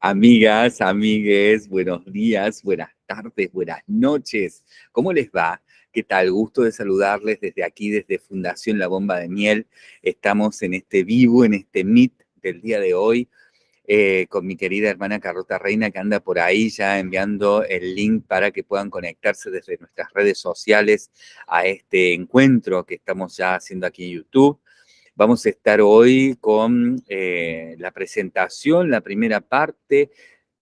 Amigas, amigues, buenos días, buenas tardes, buenas noches. ¿Cómo les va? ¿Qué tal? Gusto de saludarles desde aquí, desde Fundación La Bomba de Miel. Estamos en este vivo, en este meet del día de hoy, eh, con mi querida hermana Carlota Reina, que anda por ahí ya enviando el link para que puedan conectarse desde nuestras redes sociales a este encuentro que estamos ya haciendo aquí en YouTube. Vamos a estar hoy con eh, la presentación, la primera parte,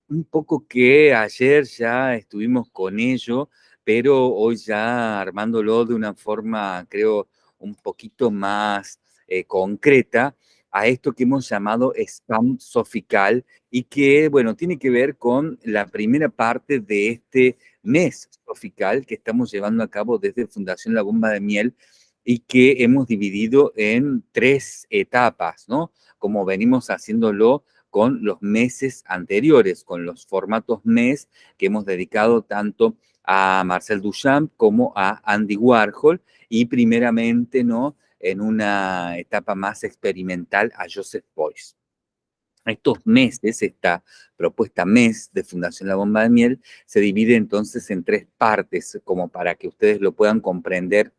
un poco que ayer ya estuvimos con ello, pero hoy ya armándolo de una forma, creo, un poquito más eh, concreta a esto que hemos llamado spam sofical y que, bueno, tiene que ver con la primera parte de este mes sofical que estamos llevando a cabo desde Fundación La Bomba de Miel, y que hemos dividido en tres etapas, ¿no? Como venimos haciéndolo con los meses anteriores, con los formatos mes que hemos dedicado tanto a Marcel Duchamp como a Andy Warhol y primeramente, ¿no? En una etapa más experimental a Joseph Beuys. Estos meses, esta propuesta mes de Fundación La Bomba de Miel, se divide entonces en tres partes, como para que ustedes lo puedan comprender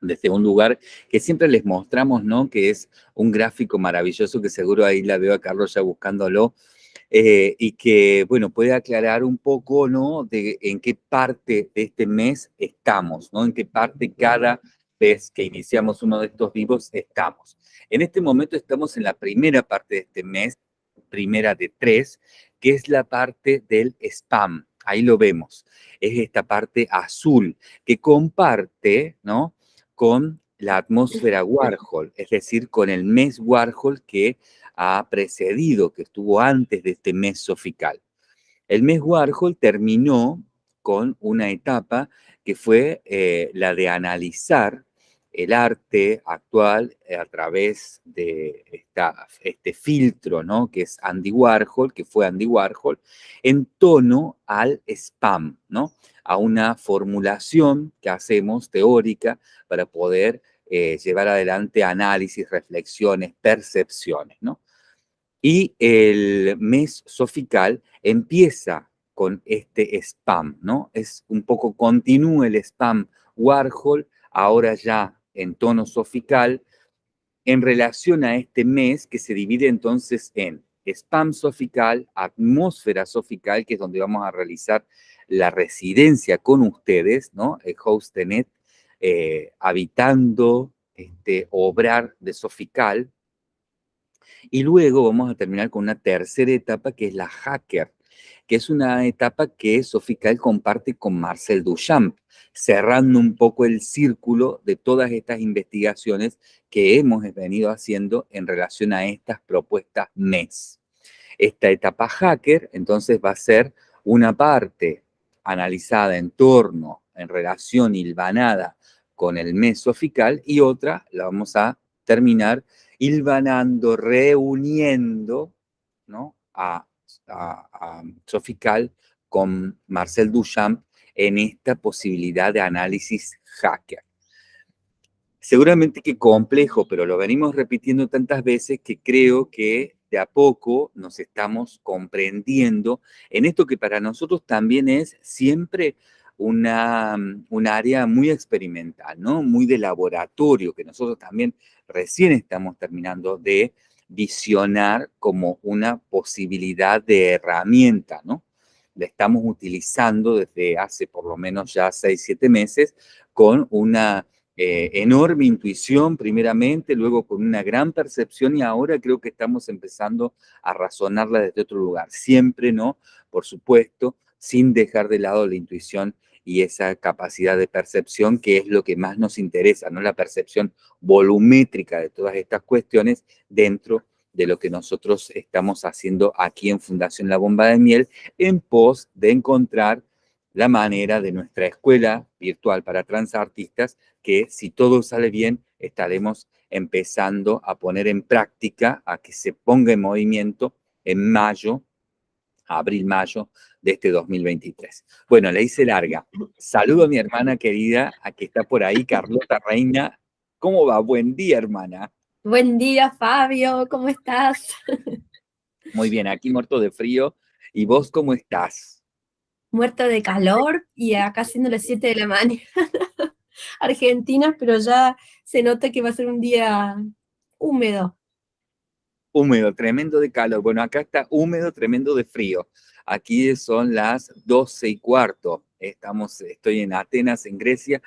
desde un lugar que siempre les mostramos, ¿no? Que es un gráfico maravilloso que seguro ahí la veo a Carlos ya buscándolo, eh, y que, bueno, puede aclarar un poco, ¿no? De en qué parte de este mes estamos, ¿no? En qué parte cada vez que iniciamos uno de estos vivos estamos. En este momento estamos en la primera parte de este mes, primera de tres, que es la parte del spam. Ahí lo vemos. Es esta parte azul que comparte, ¿no? Con la atmósfera Warhol, es decir, con el mes Warhol que ha precedido, que estuvo antes de este mes sofical. El mes Warhol terminó con una etapa que fue eh, la de analizar el arte actual eh, a través de este filtro, ¿no? Que es Andy Warhol, que fue Andy Warhol, en tono al spam, ¿no? A una formulación que hacemos teórica para poder eh, llevar adelante análisis, reflexiones, percepciones, ¿no? Y el mes sofical empieza con este spam, ¿no? Es un poco, continúa el spam Warhol, ahora ya en tono sofical en relación a este mes que se divide entonces en spam sofical, atmósfera sofical, que es donde vamos a realizar la residencia con ustedes, ¿no? El Hostenet, eh, habitando, este, obrar de sofical. Y luego vamos a terminar con una tercera etapa que es la hacker, que es una etapa que Sofical comparte con Marcel Duchamp, cerrando un poco el círculo de todas estas investigaciones que hemos venido haciendo en relación a estas propuestas MES. Esta etapa hacker, entonces, va a ser una parte analizada en torno, en relación hilvanada con el mes sofical, y otra la vamos a terminar hilvanando, reuniendo ¿no? a a, Sofical con Marcel Duchamp en esta posibilidad de análisis hacker. Seguramente que complejo, pero lo venimos repitiendo tantas veces que creo que de a poco nos estamos comprendiendo en esto que para nosotros también es siempre una, un área muy experimental, ¿no? Muy de laboratorio, que nosotros también recién estamos terminando de visionar como una posibilidad de herramienta, ¿no? La estamos utilizando desde hace por lo menos ya seis, siete meses con una eh, enorme intuición primeramente, luego con una gran percepción y ahora creo que estamos empezando a razonarla desde otro lugar. Siempre, ¿no? Por supuesto, sin dejar de lado la intuición y esa capacidad de percepción que es lo que más nos interesa, ¿no? La percepción volumétrica de todas estas cuestiones dentro de lo que nosotros estamos haciendo aquí en Fundación La Bomba de Miel en pos de encontrar la manera de nuestra escuela virtual para transartistas que si todo sale bien estaremos empezando a poner en práctica, a que se ponga en movimiento en mayo abril-mayo de este 2023. Bueno, le hice larga. Saludo a mi hermana querida, a que está por ahí, Carlota Reina. ¿Cómo va? Buen día, hermana. Buen día, Fabio, ¿cómo estás? Muy bien, aquí muerto de frío. ¿Y vos cómo estás? Muerto de calor y acá siendo las 7 de la mañana. Argentina, pero ya se nota que va a ser un día húmedo. Húmedo, tremendo de calor. Bueno, acá está húmedo, tremendo de frío. Aquí son las 12 y cuarto. Estamos, estoy en Atenas, en Grecia,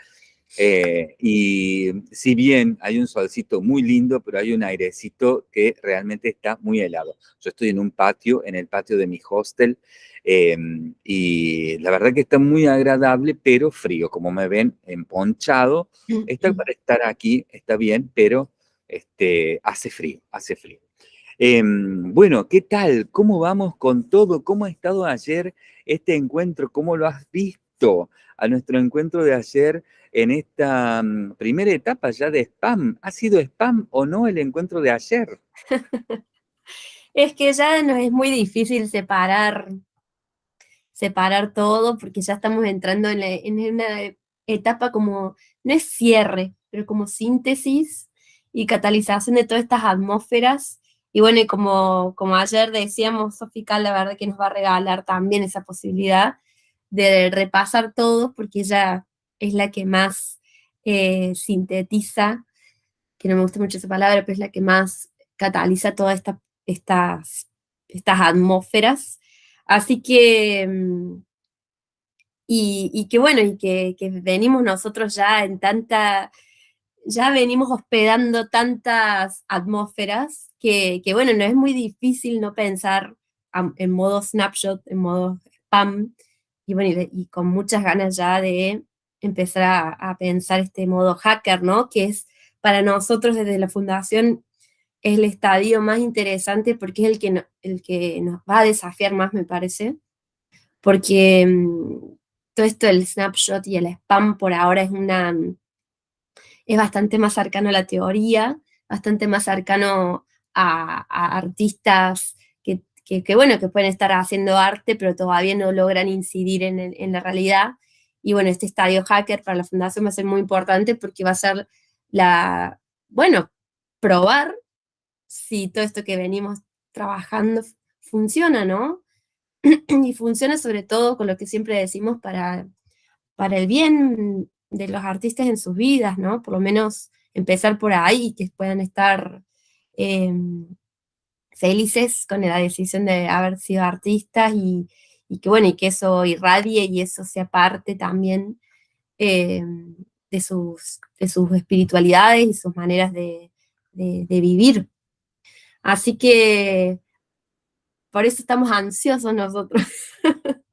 eh, y si bien hay un solcito muy lindo, pero hay un airecito que realmente está muy helado. Yo estoy en un patio, en el patio de mi hostel, em, y la verdad que está muy agradable, pero frío. Como me ven, emponchado. Está para estar aquí, está bien, pero este, hace frío, hace frío. Em, bueno, ¿qué tal? ¿Cómo vamos con todo? ¿Cómo ha estado ayer este encuentro? ¿Cómo lo has visto a nuestro encuentro de ayer en esta mm, primera etapa ya de spam? ¿Ha sido spam o no el encuentro de ayer? es que ya nos es muy difícil separar, separar todo porque ya estamos entrando en, en una etapa como, no es cierre, pero como síntesis y catalización de todas estas atmósferas y bueno, y como, como ayer decíamos, Sofica, la verdad que nos va a regalar también esa posibilidad de repasar todo, porque ella es la que más eh, sintetiza, que no me gusta mucho esa palabra, pero es la que más cataliza todas esta, estas, estas atmósferas. Así que, mm, y, que bueno, y que, que venimos nosotros ya en tanta ya venimos hospedando tantas atmósferas que, bueno, no es muy difícil no pensar en modo snapshot, en modo spam, y bueno, y, con muchas ganas ya de empezar a, pensar este modo hacker, ¿no? Que es para nosotros desde la fundación el estadio más interesante porque es el que, el que nos va a desafiar más, me parece, porque mm, todo esto del snapshot y el spam por ahora es una es bastante más cercano a la teoría, bastante más cercano a, artistas que, bueno, que pueden estar haciendo arte, pero todavía no logran incidir en, la realidad. Y bueno, este estadio hacker para la fundación va a ser muy importante porque va a ser la, bueno, probar si todo esto que venimos trabajando funciona, ¿no? y funciona sobre todo con lo que siempre decimos para, para el bien de los artistas en sus vidas, ¿no? Por lo menos empezar por ahí y que puedan estar em, felices con la decisión de haber sido artistas y, que bueno, y que eso irradie y eso sea parte también em, de, sus, de sus espiritualidades y sus maneras de, vivir. Así que por eso estamos ansiosos nosotros.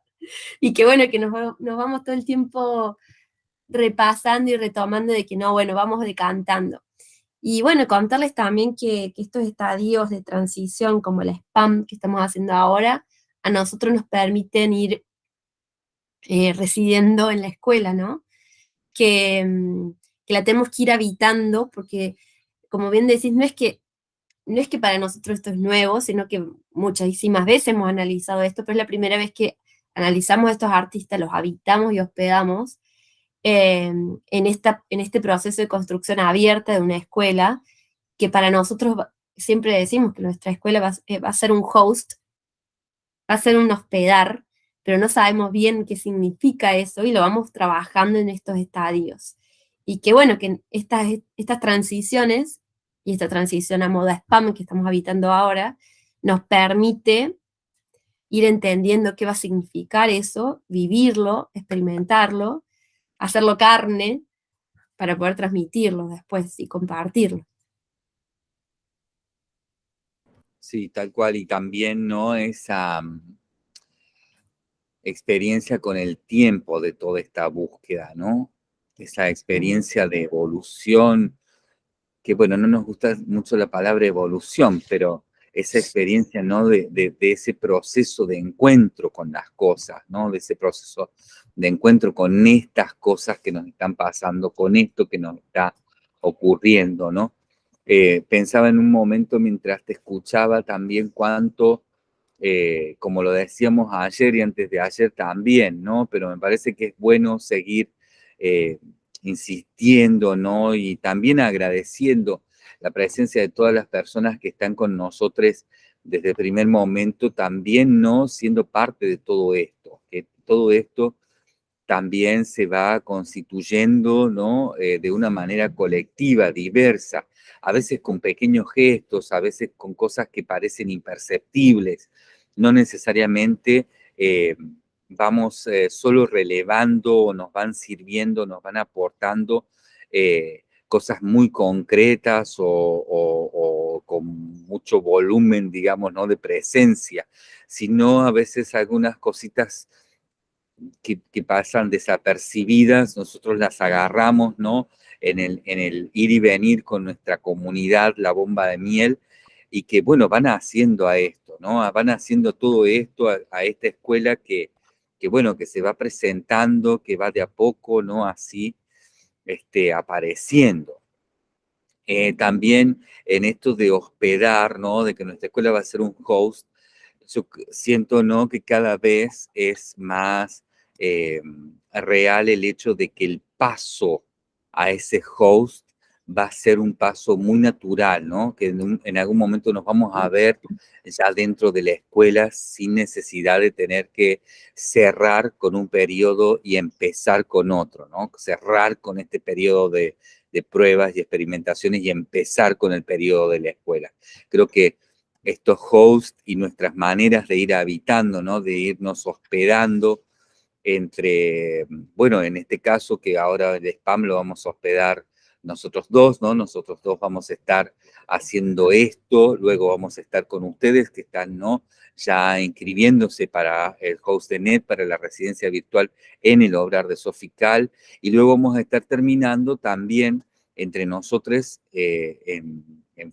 y que bueno, que nos, nos vamos todo el tiempo repasando y retomando de que no, bueno, vamos decantando. Y bueno, contarles también que, estos estadios de transición, como el spam que estamos haciendo ahora, a nosotros nos permiten ir eh, residiendo en la escuela, ¿no? Que, mm, que, la tenemos que ir habitando, porque, como bien decís, no es que no es que para nosotros esto es nuevo, sino que muchísimas veces hemos analizado esto, pero es la primera vez que analizamos a estos artistas, los habitamos y hospedamos, Em, en, esta, en este proceso de construcción abierta de una escuela, que para nosotros siempre decimos que nuestra escuela va, eh, va, a ser un host, va a ser un hospedar, pero no sabemos bien qué significa eso y lo vamos trabajando en estos estadios. Y que bueno, que estas, estas transiciones, y esta transición a moda spam que estamos habitando ahora, nos permite ir entendiendo qué va a significar eso, vivirlo, experimentarlo, hacerlo carne para poder transmitirlo después y compartirlo. Sí, tal cual, y también no esa mm, experiencia con el tiempo de toda esta búsqueda, ¿no? Esa experiencia de evolución, que bueno, no nos gusta mucho la palabra evolución, pero esa experiencia, ¿no? De, de, ese proceso de encuentro con las cosas, ¿no? De ese proceso de encuentro con estas cosas que nos están pasando, con esto que nos está ocurriendo, ¿no? Eh, pensaba en un momento mientras te escuchaba también cuánto, eh, como lo decíamos ayer y antes de ayer también, ¿no? Pero me parece que es bueno seguir eh, insistiendo, ¿no? Y también agradeciendo la presencia de todas las personas que están con nosotros desde el primer momento, también no siendo parte de todo esto, que todo esto también se va constituyendo ¿no? Eh, de una manera colectiva, diversa, a veces con pequeños gestos, a veces con cosas que parecen imperceptibles, no necesariamente eh, vamos eh, solo relevando o nos van sirviendo, nos van aportando cosas muy concretas o, con mucho volumen, digamos, ¿no? de presencia, sino a veces algunas cositas que, pasan desapercibidas, nosotros las agarramos, ¿no? En el, en el ir y venir con nuestra comunidad, la bomba de miel, y que, bueno, van haciendo a esto, ¿no? Van haciendo todo esto a, esta escuela que, que, bueno, que se va presentando, que va de a poco, ¿no? Así, este, apareciendo. Eh, también en esto de hospedar, ¿no? De que nuestra escuela va a ser un host, yo siento, ¿no? Que cada vez es más eh, real el hecho de que el paso a ese host va a ser un paso muy natural, ¿no? Que en, algún momento nos vamos a ver ya dentro de la escuela sin necesidad de tener que cerrar con un periodo y empezar con otro, ¿no? Cerrar con este periodo de, de pruebas y experimentaciones y empezar con el periodo de la escuela. Creo que estos hosts y nuestras maneras de ir habitando, ¿no? De irnos hospedando entre, bueno, en este caso que ahora el spam lo vamos a hospedar nosotros dos, ¿no? Nosotros dos vamos a estar haciendo esto, luego vamos a estar con ustedes que están, ¿no? Ya inscribiéndose para el host de NET, para la residencia virtual en el obrar de Sofical, y luego vamos a estar terminando también entre nosotros eh, en,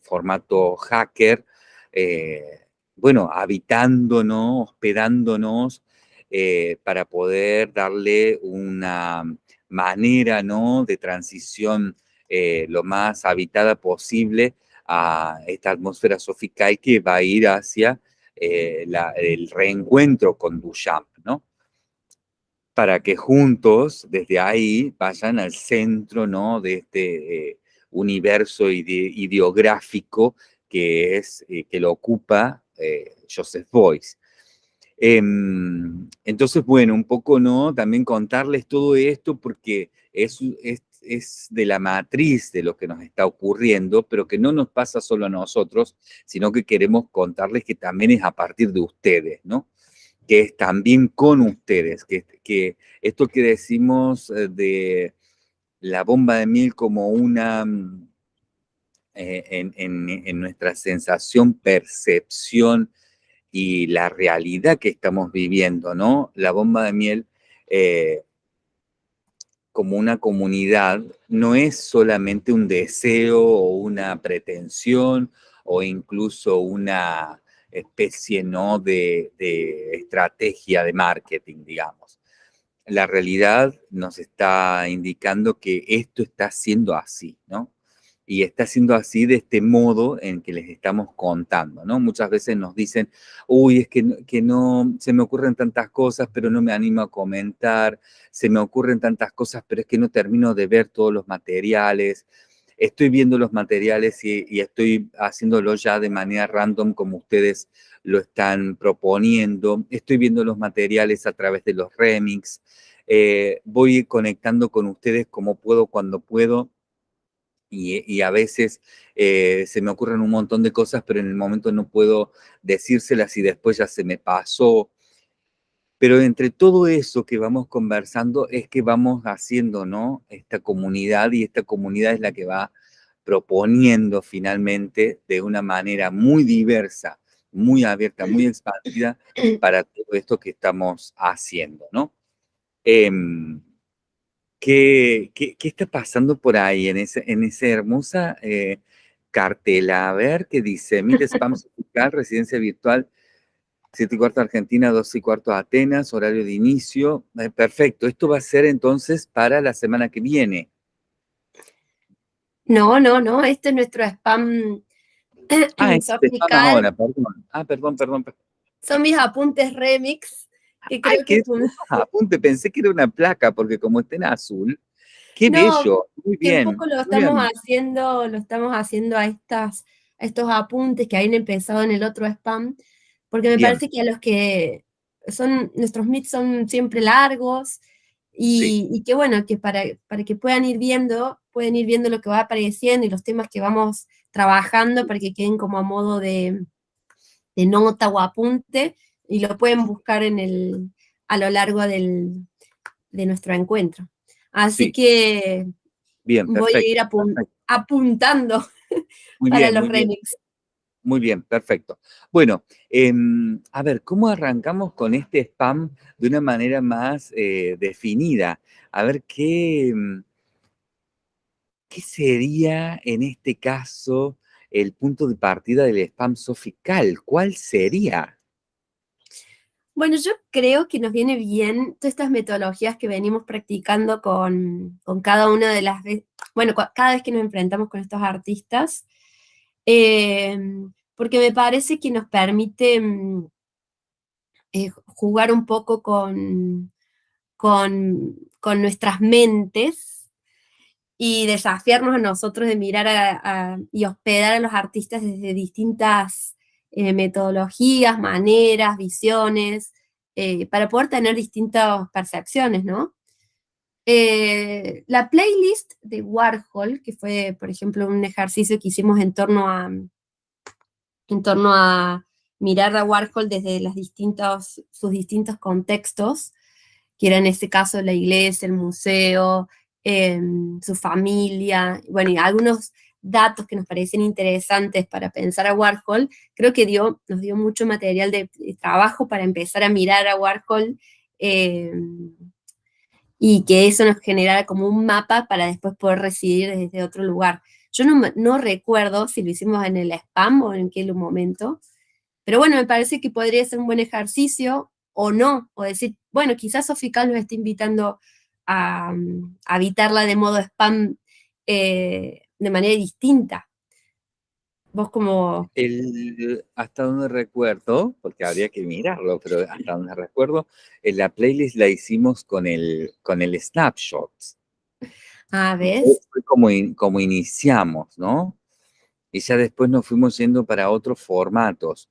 formato hacker, eh, bueno, habitándonos, hospedándonos eh, para poder darle una manera ¿no? de transición eh, lo más habitada posible a esta atmósfera sofical que va a ir hacia eh, el reencuentro con Duchamp, ¿no? Para que juntos, desde ahí, vayan al centro, ¿no? De este universo ideográfico que es, que lo ocupa Joseph Beuys. Em, entonces, bueno, un poco, ¿no? También contarles todo esto porque es, es, de la matriz de lo que nos está ocurriendo, pero que no nos pasa solo a nosotros, sino que queremos contarles que también es a partir de ustedes, ¿no? Que es también con ustedes, que, que esto que decimos eh, de la bomba de miel como una... Mm, eh, en, en nuestra sensación, percepción, y la realidad que estamos viviendo, ¿no? La bomba de miel eh, como una comunidad no es solamente un deseo o una pretensión o incluso una especie, ¿no? De, de estrategia de marketing, digamos. La realidad nos está indicando que esto está siendo así, ¿no? Y está siendo así de este modo en que les estamos contando, ¿no? Muchas veces nos dicen, uy, es que, que no, se me ocurren tantas cosas, pero no me animo a comentar, se me ocurren tantas cosas, pero es que no termino de ver todos los materiales, estoy viendo los materiales y, estoy haciéndolo ya de manera random como ustedes lo están proponiendo, estoy viendo los materiales a través de los remix, eh, voy conectando con ustedes como puedo, cuando puedo, y, a veces eh, se me ocurren un montón de cosas, pero en el momento no puedo decírselas y después ya se me pasó. Pero entre todo eso que vamos conversando es que vamos haciendo, ¿no? Esta comunidad y esta comunidad es la que va proponiendo finalmente de una manera muy diversa, muy abierta, muy expandida para todo esto que estamos haciendo, ¿no? Em, ¿Qué, qué, qué está pasando por ahí en, ese, en esa hermosa eh, cartela? A ver, ¿qué dice? Mire, spam fiscal, residencia virtual, 7 y cuarto Argentina, 12 y cuarto Atenas, horario de inicio. Eh, perfecto, esto va a ser entonces para la semana que viene. No, no, no, este es nuestro spam. Ah, este ahora, perdón. Ah, perdón, perdón. Son mis apuntes remix que creo que apunte, pensé que era una placa, porque como está en azul, qué bello, muy bien. Un poco lo estamos haciendo, lo estamos haciendo a estas, estos apuntes que habían empezado en el otro spam, porque me parece que a los que son, nuestros meets son siempre largos, y, que bueno, que para, para que puedan ir viendo, pueden ir viendo lo que va apareciendo y los temas que vamos trabajando para que queden como a modo de, de nota o apunte, y lo pueden buscar en el, a lo largo del, de nuestro encuentro. Así que bien, voy a ir apuntando para los remix. Muy bien, perfecto. Bueno, em, a ver, ¿cómo arrancamos con este spam de una manera más eh, definida? A ver, ¿qué, em, ¿qué sería en este caso el punto de partida del spam sofical? ¿Cuál sería? Bueno, yo creo que nos viene bien todas estas metodologías que venimos practicando con, cada una de las veces, bueno, cada vez que nos enfrentamos con estos artistas, em, porque me parece que nos permite mm, eh, jugar un poco con, con, nuestras mentes y desafiarnos a nosotros de mirar y hospedar a los artistas desde distintas eh, metodologías, maneras, visiones, eh, para poder tener distintas percepciones, ¿no? Eh, la playlist de Warhol, que fue, por ejemplo, un ejercicio que hicimos en torno a, en torno a mirar a Warhol desde las sus distintos contextos, que era en este caso la iglesia, el museo, em, su familia, bueno, y algunos datos que nos parecen interesantes para pensar a Warhol, creo que dio, nos dio mucho material de, trabajo para empezar a mirar a Warhol eh, y que eso nos generara como un mapa para después poder recibir desde otro lugar. Yo no, no recuerdo si lo hicimos en el spam o en qué momento, pero bueno, me parece que podría ser un buen ejercicio o no, o decir, bueno, quizás Sofical nos esté invitando a, a habitarla de modo spam eh, de manera distinta. Vos como... El, hasta donde recuerdo, porque habría que mirarlo, pero hasta donde recuerdo, en la playlist la hicimos con el, con el snapshot. Ah, ¿ves? Fue como, como iniciamos, ¿no? Y ya después nos fuimos yendo para otros formatos.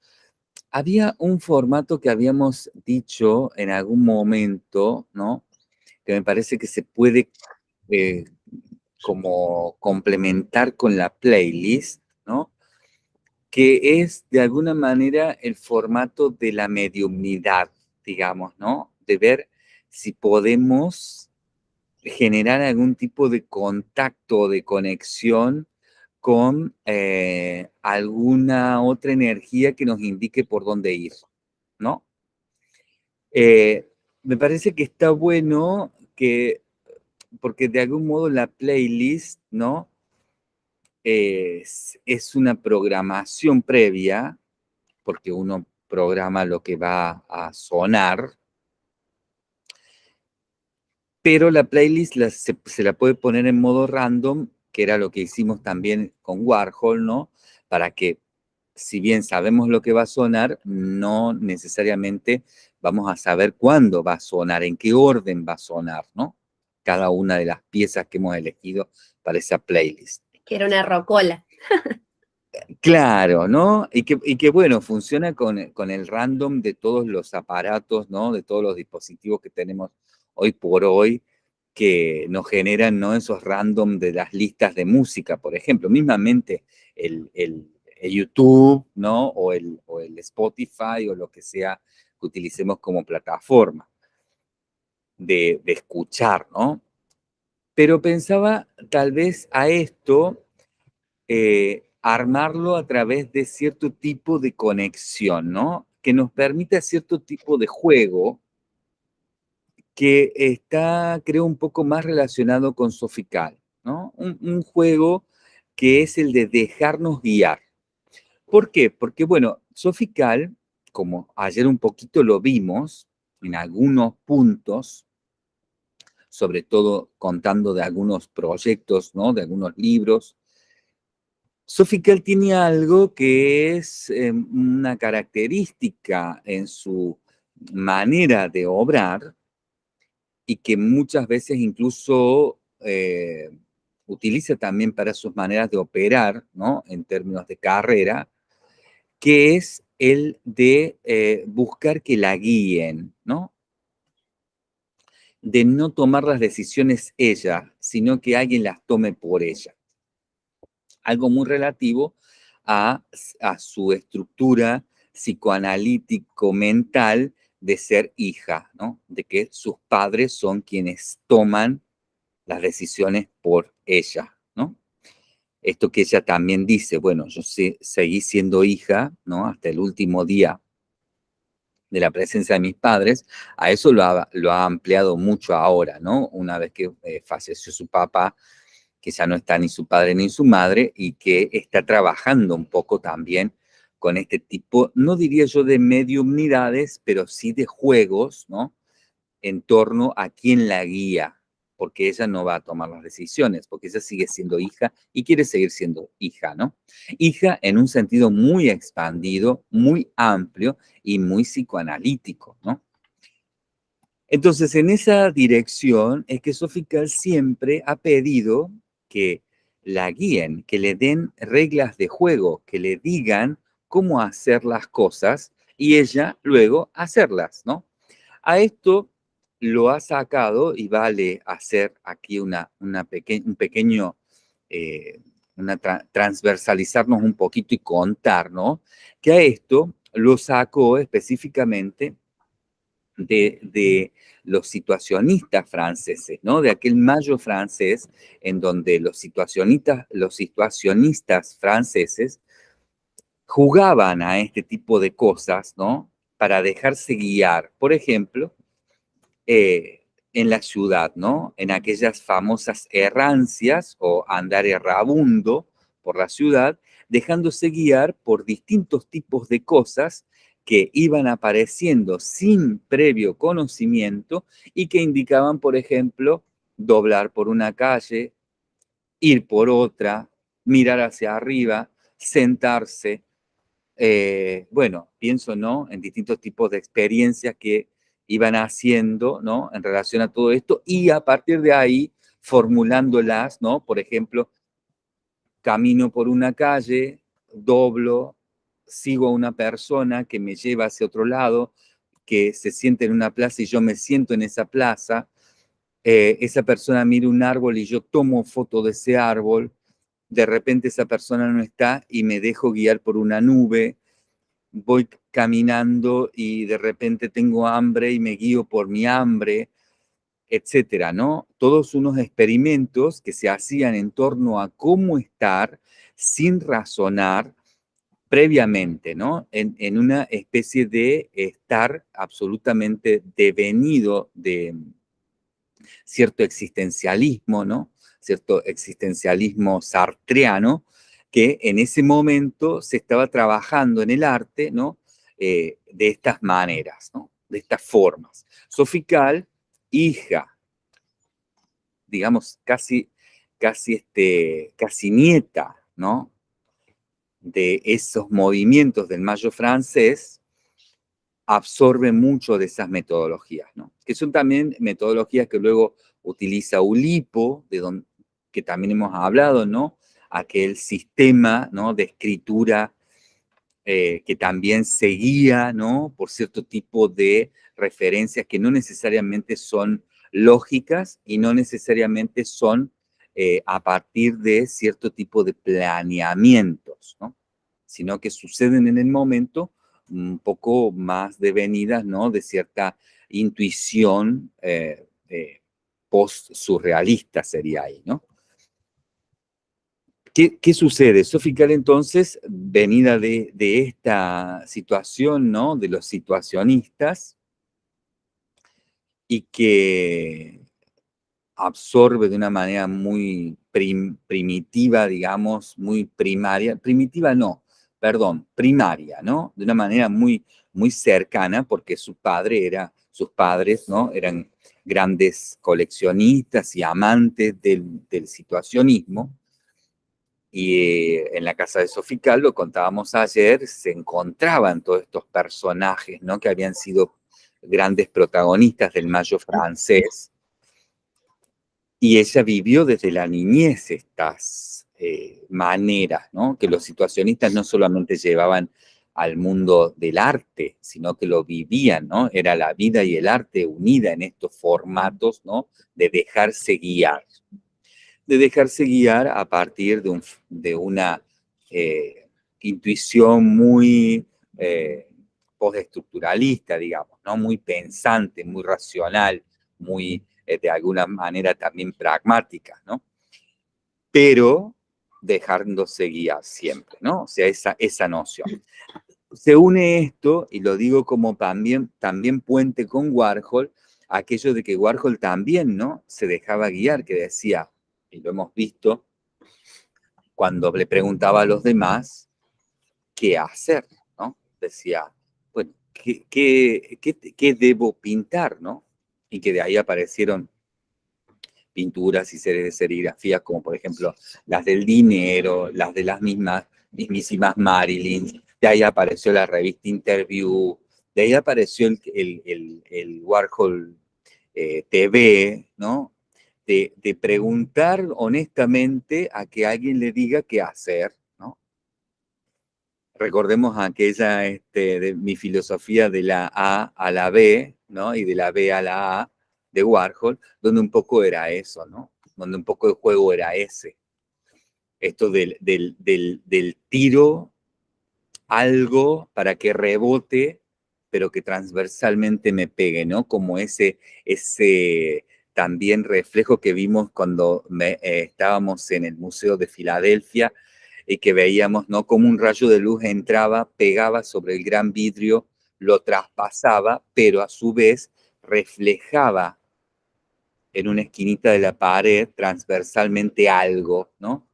Había un formato que habíamos dicho en algún momento, ¿no? Que me parece que se puede eh, como complementar con la playlist, ¿no? Que es de alguna manera el formato de la mediumnidad, digamos, ¿no? De ver si podemos generar algún tipo de contacto de conexión con eh, alguna otra energía que nos indique por dónde ir, ¿no? Eh, me parece que está bueno que porque de algún modo la playlist, ¿no? Es, es una programación previa, porque uno programa lo que va a sonar, pero la playlist se, se, la puede poner en modo random, que era lo que hicimos también con Warhol, ¿no? Para que, si bien sabemos lo que va a sonar, no necesariamente vamos a saber cuándo va a sonar, en qué orden va a sonar, ¿no? Cada una de las piezas que hemos elegido para esa playlist. Que era una rocola. Claro, ¿no? Y que, y que bueno, funciona con, con, el random de todos los aparatos, ¿no? De todos los dispositivos que tenemos hoy por hoy, que nos generan, ¿no? Esos random de las listas de música, por ejemplo. Mismamente el, el, YouTube, ¿no? O el, o el Spotify o lo que sea que utilicemos como plataforma de, escuchar, ¿no? Pero pensaba tal vez a esto eh, armarlo a través de cierto tipo de conexión, ¿no? Que nos permita cierto tipo de juego que está, creo, un poco más relacionado con Sofical, ¿no? Un, un juego que es el de dejarnos guiar. ¿Por qué? Porque, bueno, Sofical, como ayer un poquito lo vimos, en algunos puntos, sobre todo contando de algunos proyectos, ¿no? de algunos libros. Sofical tiene algo que es eh, una característica en su manera de obrar y que muchas veces incluso eh, utiliza también para sus maneras de operar, ¿no? En términos de carrera, que es el de eh, buscar que la guíen, ¿no? De no tomar las decisiones ella, sino que alguien las tome por ella. Algo muy relativo a, a su estructura psicoanalítico-mental de ser hija, ¿no? De que sus padres son quienes toman las decisiones por ella. Esto que ella también dice, bueno, yo seguí siendo hija, ¿no? Hasta el último día de la presencia de mis padres, a eso lo ha, lo ha ampliado mucho ahora, ¿no? Una vez que eh, falleció su papá, que ya no está ni su padre ni su madre, y que está trabajando un poco también con este tipo, no diría yo de mediumnidades, pero sí de juegos, ¿no? En torno a quién la guía, porque ella no va a tomar las decisiones, porque ella sigue siendo hija y quiere seguir siendo hija, ¿no? Hija en un sentido muy expandido, muy amplio y muy psicoanalítico, ¿no? Entonces, en esa dirección es que Sofical siempre ha pedido que la guíen, que le den reglas de juego, que le digan cómo hacer las cosas y ella luego hacerlas, ¿no? A esto lo ha sacado y vale hacer aquí una, una un pequeño, eh, una transversalizarnos un poquito y contar, ¿no? Que a esto lo sacó específicamente de, de, los situacionistas franceses, ¿no? De aquel mayo francés en donde los situacionistas, los situacionistas franceses jugaban a este tipo de cosas, ¿no? Para dejarse guiar. Por ejemplo, eh, en la ciudad, ¿no? En aquellas famosas errancias o andar errabundo por la ciudad, dejándose guiar por distintos tipos de cosas que iban apareciendo sin previo conocimiento y que indicaban, por ejemplo, doblar por una calle, ir por otra, mirar hacia arriba, sentarse. Eh, bueno, pienso, ¿no? En distintos tipos de experiencias que iban haciendo, ¿no? En relación a todo esto y a partir de ahí formulándolas, ¿no? Por ejemplo, camino por una calle, doblo, sigo a una persona que me lleva hacia otro lado, que se siente en una plaza y yo me siento en esa plaza, eh, esa persona mira un árbol y yo tomo foto de ese árbol, de repente esa persona no está y me dejo guiar por una nube, voy caminando y de repente tengo hambre y me guío por mi hambre, etcétera, ¿no? Todos unos experimentos que se hacían en torno a cómo estar sin razonar previamente, ¿no? En, en una especie de estar absolutamente devenido de cierto existencialismo, ¿no? Cierto existencialismo sartreano, que en ese momento se estaba trabajando en el arte, ¿no? Eh, de estas maneras, ¿no? De estas formas. Sofical, hija, digamos, casi, casi, este, casi nieta, ¿no? De esos movimientos del mayo francés, absorbe mucho de esas metodologías, ¿no? Que son también metodologías que luego utiliza Ulipo, de donde, que también hemos hablado, ¿no? Aquel sistema ¿no? de escritura eh, que también seguía ¿no? por cierto tipo de referencias que no necesariamente son lógicas y no necesariamente son eh, a partir de cierto tipo de planeamientos, ¿no? sino que suceden en el momento un poco más devenidas ¿no? de cierta intuición eh, post-surrealista sería ahí, ¿no? ¿Qué, sucede? Sofical entonces, venida de, esta situación, ¿no? De los situacionistas, y que absorbe de una manera muy primitiva, digamos, muy primaria, primitiva no, perdón, primaria, ¿no? De una manera muy, muy cercana, porque su padre era, sus padres, ¿no? Eran grandes coleccionistas y amantes del, del situacionismo, y en la casa de Sofical, lo contábamos ayer, se encontraban todos estos personajes, ¿no? Que habían sido grandes protagonistas del mayo francés. y ella vivió desde la niñez estas eh, maneras, ¿no? Que los situacionistas no solamente llevaban al mundo del arte, sino que lo vivían, ¿no? Era la vida y el arte unida en estos formatos, ¿no? De dejarse guiar. De dejarse guiar a partir de, un, de una eh, intuición muy eh, postestructuralista, digamos, ¿no? Muy pensante, muy racional, muy, eh, de alguna manera, también pragmática, ¿no? Pero dejándose guiar siempre, ¿no? O sea, esa, esa noción se une esto, y lo digo como también, también puente con Warhol, aquello de que Warhol también, ¿no? Se dejaba guiar, que decía, y lo hemos visto, cuando le preguntaba a los demás qué hacer, ¿no? Decía, bueno, ¿qué, qué, debo pintar, no? Y que de ahí aparecieron pinturas y series de serigrafías como por ejemplo las del dinero, las de las mismas, mismísimas Marilyn, de ahí apareció la revista Interview, de ahí apareció el, Warhol eh, TV, ¿no? De, preguntar honestamente a que alguien le diga qué hacer, ¿no? Recordemos aquella, este, mi filosofía de la A a la B, ¿no? Y de la B a la A de Warhol, donde un poco era eso, ¿no? Donde un poco el juego era ese. Esto del, del tiro algo para que rebote, pero que transversalmente me pegue, ¿no? Como ese, ese también reflejo que vimos cuando eh, estábamos en el Museo de Filadelfia y que veíamos, ¿no? Como un rayo de luz entraba, pegaba sobre el gran vidrio, lo traspasaba, pero a su vez reflejaba en una esquinita de la pared transversalmente algo, ¿no?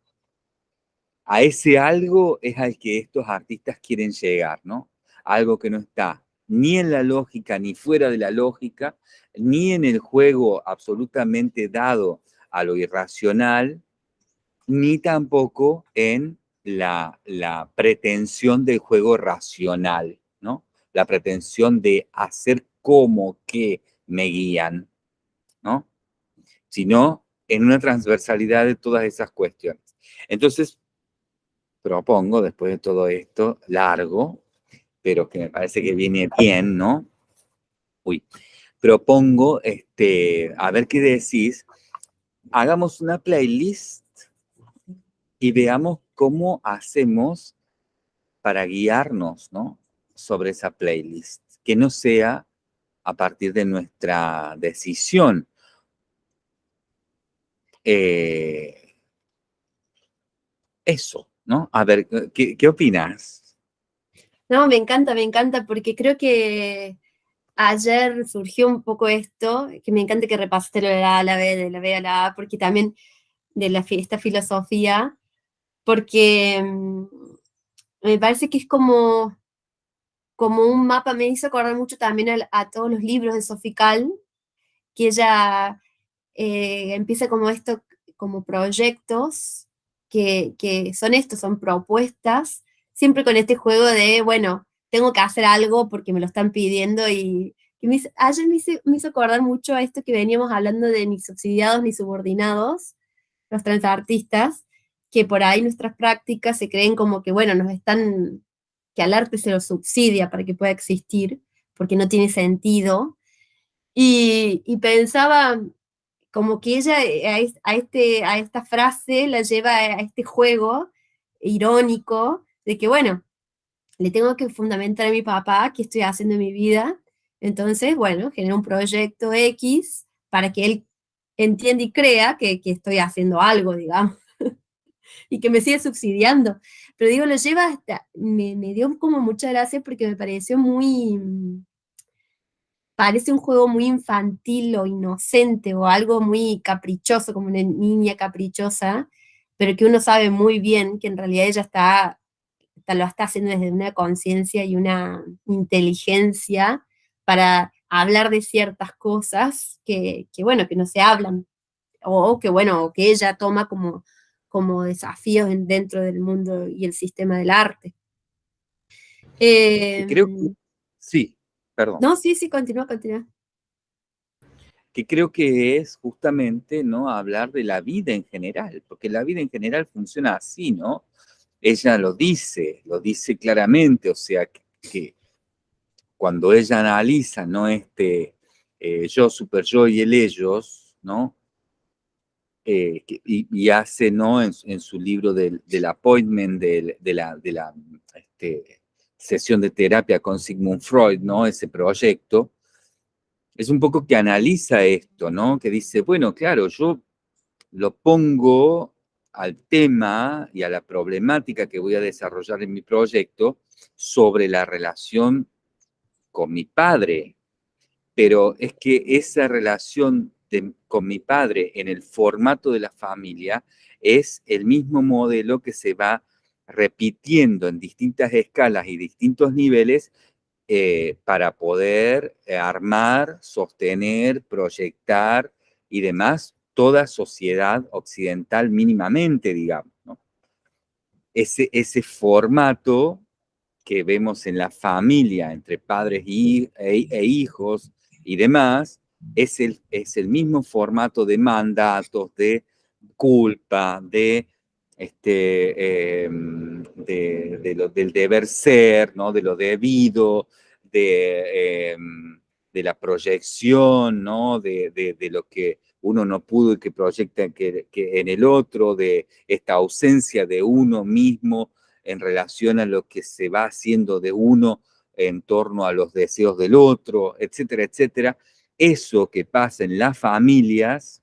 a ese algo es al que estos artistas quieren llegar, ¿no? Algo que no está ni en la lógica, ni fuera de la lógica, ni en el juego absolutamente dado a lo irracional, ni tampoco en la, la pretensión del juego racional, ¿no? La pretensión de hacer como que me guían, ¿no? Sino en una transversalidad de todas esas cuestiones. Entonces, propongo, después de todo esto, largo, pero que me parece que viene bien, ¿no? Uy, propongo, este, a ver qué decís, hagamos una playlist y veamos cómo hacemos para guiarnos, ¿no? Sobre esa playlist, que no sea a partir de nuestra decisión. Eh, eso, ¿no? A ver, ¿qué, qué opinas? No, me encanta, me encanta, porque creo que ayer surgió un poco esto, que me encanta que repasaste de la A la B, de la B a la A, porque también de la, esta filosofía, porque mm, me parece que es como, como un mapa, me hizo acordar mucho también a, todos los libros de Sofical, que ella eh, empieza como esto, como proyectos que, son estos, son propuestas, siempre con este juego de, bueno, tengo que hacer algo porque me lo están pidiendo y, me, ayer me hizo, acordar mucho a esto que veníamos hablando de ni subsidiados ni subordinados, los transartistas, que por ahí nuestras prácticas se creen como que, bueno, nos están, que al arte se lo subsidia para que pueda existir, porque no tiene sentido. Y, y pensaba, como que ella eh, a, este, a esta frase la lleva a este juego irónico de que, bueno, le tengo que fundamentar a mi papá qué estoy haciendo en mi vida, entonces, bueno, genera un proyecto X para que él entienda y crea que, estoy haciendo algo, digamos, y que me sigue subsidiando. Pero digo, lo lleva hasta, me, me dio como mucha gracia porque me pareció muy, parece un juego muy infantil o inocente o algo muy caprichoso, como una niña caprichosa, pero que uno sabe muy bien que en realidad ella está, lo está haciendo desde una conciencia y una inteligencia para hablar de ciertas cosas que, bueno, que no se hablan, o que bueno, que ella toma como, como desafíos dentro del mundo y el sistema del arte. creo que, em, sí, Perdón. No, sí, sí, continúa, continúa. que creo que es justamente ¿no? hablar de la vida en general, porque la vida en general funciona así, ¿no? Ella lo dice, lo dice claramente, o sea, que, cuando ella analiza, ¿no? Este eh, yo, super yo y el ellos, ¿no? Eh, y, hace, ¿no? En, su libro del, appointment, de, la, de la este, sesión de terapia con Sigmund Freud, ¿no? Ese proyecto, es un poco que analiza esto, ¿no? Que dice, bueno, claro, yo lo pongo al tema y a la problemática que voy a desarrollar en mi proyecto sobre la relación con mi padre. Pero es que esa relación con mi padre en el formato de la familia es el mismo modelo que se va repitiendo en distintas escalas y distintos niveles eh, para poder eh, armar, sostener, proyectar y demás toda sociedad occidental mínimamente, digamos. Ese, ese formato que vemos en la familia entre padres y, e, e, hijos y demás, es el, es el mismo formato de mandatos, de culpa, de este, em, de, lo, del deber ser, ¿no? de lo debido, de, em, de la proyección, ¿no? De, lo que uno no pudo y que proyecta que, en el otro, de esta ausencia de uno mismo en relación a lo que se va haciendo de uno en torno a los deseos del otro, etcétera, etcétera. Eso que pasa en las familias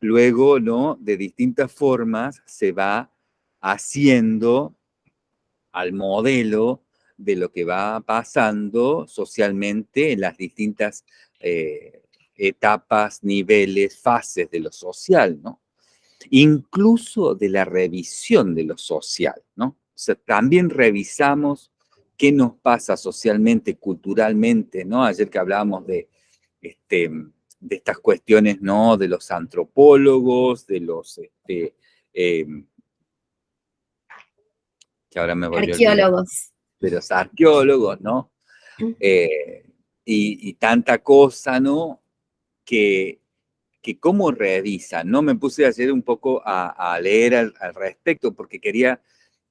luego, ¿no? De distintas formas se va haciendo al modelo de lo que va pasando socialmente en las distintas eh, etapas, niveles, fases de lo social, ¿no? Incluso de la revisión de lo social, ¿no? O sea, también revisamos qué nos pasa socialmente, culturalmente, ¿no? Ayer que hablábamos de, este, de estas cuestiones, ¿no? De los antropólogos, de los, este, em, que ahora me Arqueólogos. De los arqueólogos, ¿no? Eh, y, tanta cosa, ¿no? Que, que cómo revisan, ¿no? Me puse ayer un poco a, leer al, respecto porque quería,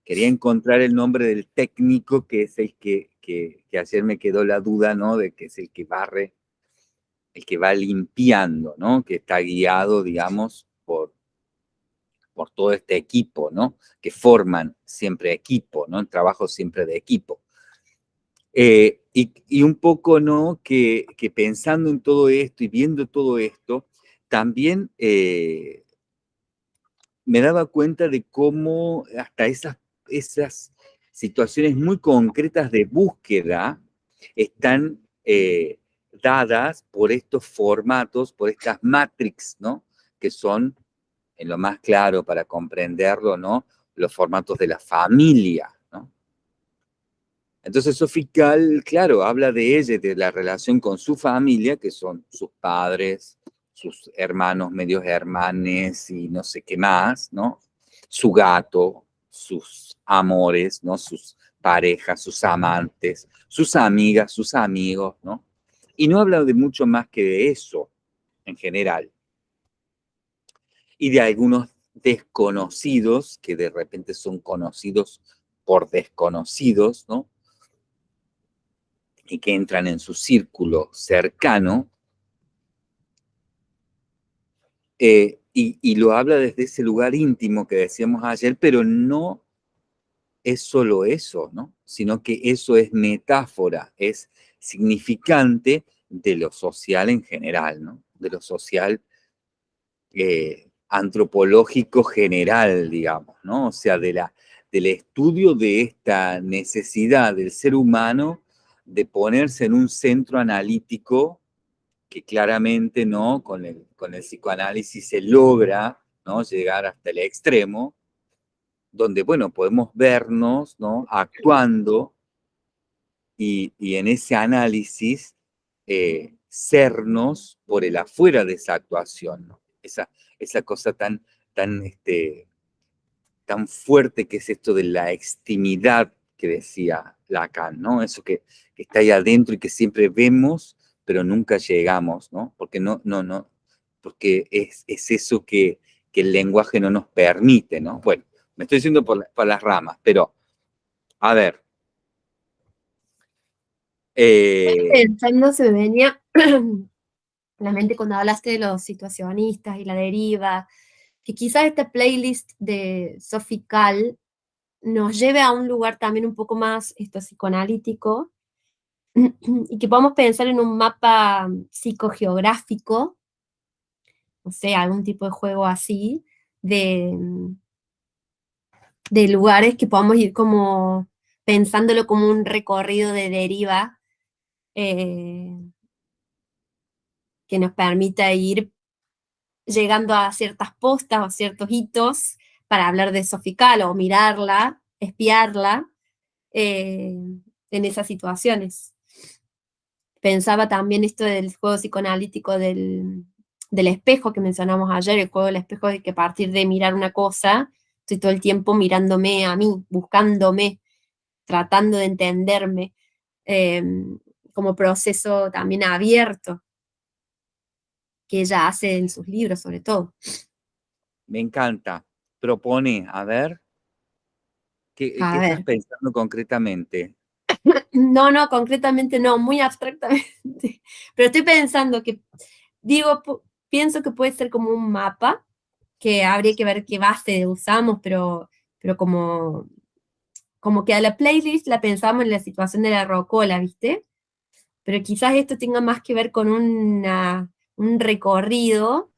quería encontrar el nombre del técnico que es el que, que, que ayer me quedó la duda, ¿no? De que es el que barre el que va limpiando, ¿no? Que está guiado, digamos, por, por todo este equipo, ¿no? Que forman siempre equipo, ¿no? El trabajo siempre de equipo. Eh, y, un poco, ¿no? Que, pensando en todo esto y viendo todo esto, también eh, me daba cuenta de cómo hasta esas, esas situaciones muy concretas de búsqueda están eh, dadas por estos formatos, por estas matrix, ¿no? Que son, en lo más claro para comprenderlo, ¿no? Los formatos de la familia. Entonces Sofical, claro, habla de ella, de la relación con su familia, que son sus padres, sus hermanos, medios hermanes y no sé qué más, ¿no? Su gato, sus amores, ¿no? Sus parejas, sus amantes, sus amigas, sus amigos, ¿no? Y no habla de mucho más que de eso, en general. Y de algunos desconocidos, que de repente son conocidos por desconocidos, ¿no? Y que entran en su círculo cercano. Eh, y, lo habla desde ese lugar íntimo que decíamos ayer, pero no es solo eso, ¿no? Sino que eso es metáfora, es significante de lo social en general, ¿no? De lo social eh, antropológico general, digamos, ¿no? O sea, de la, del estudio de esta necesidad del ser humano de ponerse en un centro analítico que claramente, ¿no? Con el, con el psicoanálisis se logra, ¿no? Llegar hasta el extremo, donde, bueno, podemos vernos, ¿no? Actuando y, en ese análisis eh, sernos por el afuera de esa actuación, esa, esa cosa tan, tan, este, tan fuerte que es esto de la extimidad que decía Lacan, ¿no? Eso que, está ahí adentro y que siempre vemos, pero nunca llegamos, ¿no? Porque no, no, no, porque es, es eso que, que, el lenguaje no nos permite, ¿no? Bueno, me estoy diciendo por, por las ramas, pero, a ver. Eh, pensando, se venía la mente cuando hablaste de los situacionistas y la deriva, que quizás esta playlist de Sofical nos lleve a un lugar también un poco más esto, psicoanalítico, y que podamos pensar en un mapa psicogeográfico, no sé, algún tipo de juego así, de, de lugares que podamos ir como pensándolo como un recorrido de deriva eh, que nos permita ir llegando a ciertas postas o ciertos hitos para hablar de Sofical o mirarla, espiarla eh, en esas situaciones. Pensaba también esto del juego psicoanalítico del, del espejo que mencionamos ayer, el juego del espejo de que a partir de mirar una cosa, estoy todo el tiempo mirándome a mí, buscándome, tratando de entenderme, eh, como proceso también abierto, que ella hace en sus libros sobre todo. Me encanta. Propone, a ver, ¿qué, estás pensando concretamente? No, no, concretamente no, muy abstractamente. Pero estoy pensando que, digo, pienso que puede ser como un mapa, que habría que ver qué base usamos, pero, pero como, como que a la playlist la pensamos en la situación de la rocola, ¿viste? Pero quizás esto tenga más que ver con una un recorrido,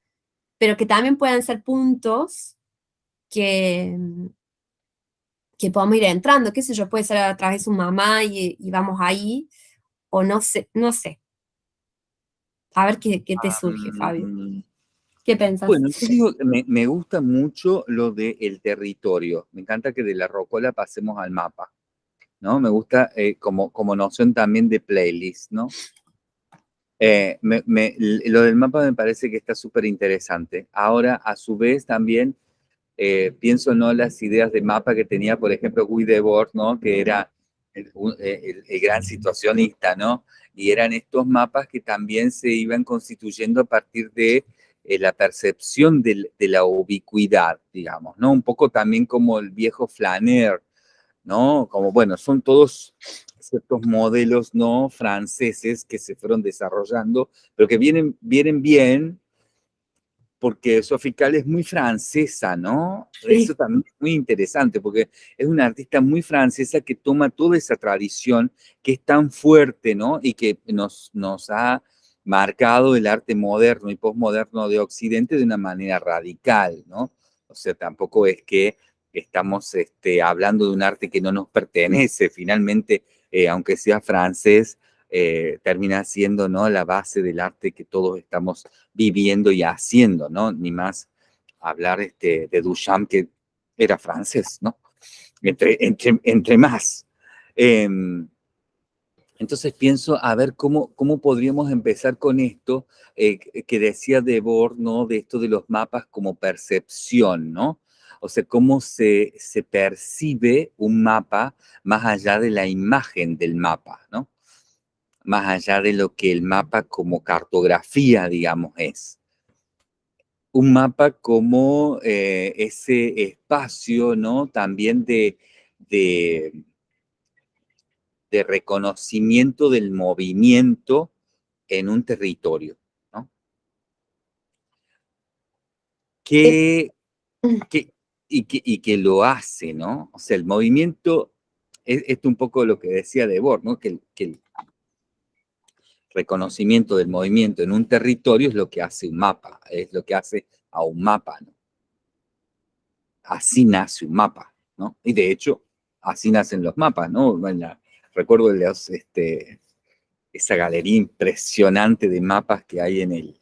pero que también puedan ser puntos que, que podamos ir entrando, qué sé yo, puede ser a través de su mamá y, vamos ahí, o no sé, no sé. A ver qué, te surge, Fabio. ¿Qué pensás? Bueno, yo digo, me, me gusta mucho lo del territorio. Me encanta que de la rocola pasemos al mapa, ¿no? Me gusta eh, como, como noción también de playlist, ¿no? Eh, lo del mapa me parece que está súper interesante. Ahora, a su vez, también eh, pienso no las ideas de mapa que tenía, por ejemplo, Guy Debord, ¿no? Que era el, gran situacionista, ¿no? Y eran estos mapas que también se iban constituyendo a partir de eh, la percepción de, de, la ubicuidad, digamos, ¿no? Un poco también como el viejo Flaner, ¿no? Como, bueno, son todos ciertos modelos no franceses que se fueron desarrollando, pero que vienen, vienen bien porque Sofical es muy francesa, ¿no? Eso también es muy interesante, porque es una artista muy francesa que toma toda esa tradición que es tan fuerte, ¿no? Y que nos, nos ha marcado el arte moderno y postmoderno de Occidente de una manera radical, ¿no? O sea, tampoco es que estamos este, hablando de un arte que no nos pertenece, finalmente eh, aunque sea francés, eh, termina siendo ¿no? la base del arte que todos estamos viviendo y haciendo, ¿no? Ni más hablar este, de Duchamp, que era francés, ¿no? Entre, entre, entre más. Em, entonces pienso a ver cómo, cómo podríamos empezar con esto eh, que decía Debord, ¿no? De esto de los mapas como percepción, ¿no? O sea, cómo se, se percibe un mapa más allá de la imagen del mapa, ¿no? Más allá de lo que el mapa como cartografía, digamos, es. Un mapa como eh, ese espacio, ¿no? También de, de, de reconocimiento del movimiento en un territorio, ¿no? ¿Qué, qué, y que, lo hace, ¿no? O sea, el movimiento, es, esto un poco lo que decía Debord, ¿no? Que, que reconocimiento del movimiento en un territorio es lo que hace un mapa, es lo que hace a un mapa. Así nace un mapa, ¿no? Y de hecho, así nacen los mapas, ¿no? Recuerdo los, este, esa galería impresionante de mapas que hay en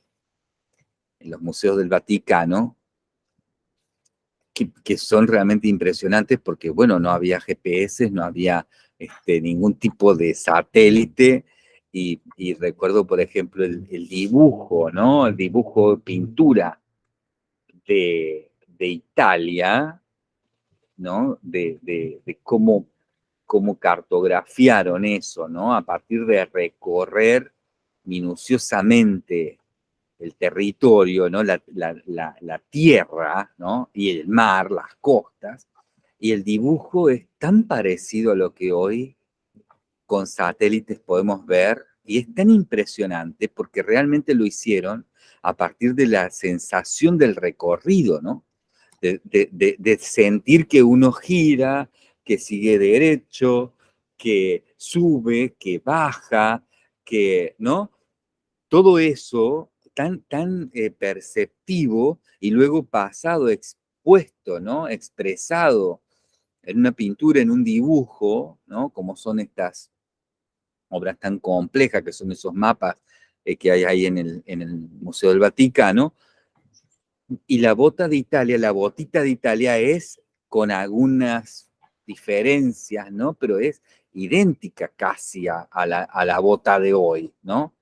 los museos del Vaticano, que, son realmente impresionantes porque, bueno, no había GPS, no había este, ningún tipo de satélite, y, recuerdo, por ejemplo, el, dibujo, ¿no? El dibujo, pintura de, Italia, ¿no? De, cómo, cómo cartografiaron eso, ¿no? A partir de recorrer minuciosamente el territorio, ¿no? La, la, tierra, ¿no? Y el mar, las costas, y el dibujo es tan parecido a lo que hoy con satélites podemos ver, y es tan impresionante porque realmente lo hicieron a partir de la sensación del recorrido, ¿no? De, sentir que uno gira, que sigue derecho, que sube, que baja, que, ¿no? Todo eso tan, tan eh, perceptivo y luego pasado, expuesto, ¿no? Expresado en una pintura, en un dibujo, ¿no? Como son estas obras tan complejas que son esos mapas eh, que hay ahí en el, en el Museo del Vaticano. Y la bota de Italia, la botita de Italia es con algunas diferencias, ¿no? Pero es idéntica casi a, la, bota de hoy, ¿no?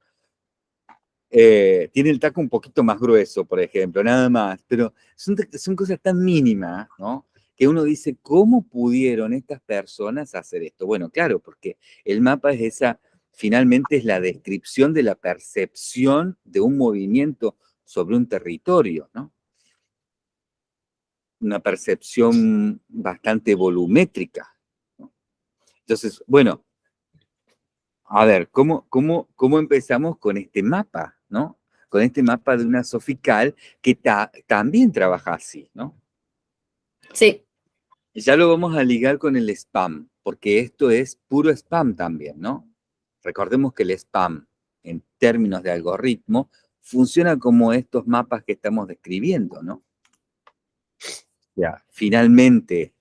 Eh, tiene el taco un poquito más grueso, por ejemplo, nada más, pero son, son cosas tan mínimas, ¿no? Que uno dice, ¿cómo pudieron estas personas hacer esto? Bueno, claro, porque el mapa es esa, finalmente es la descripción de la percepción de un movimiento sobre un territorio, ¿no? Una percepción bastante volumétrica, entonces, bueno, a ver, ¿cómo, cómo, cómo empezamos con este mapa, no? Con este mapa de una sofical que también trabaja así, ¿no? Sí. Ya lo vamos a ligar con el spam, porque esto es puro spam también, ¿no? Recordemos que el spam, en términos de algoritmo, funciona como estos mapas que estamos describiendo, ¿no? Ya, finalmente,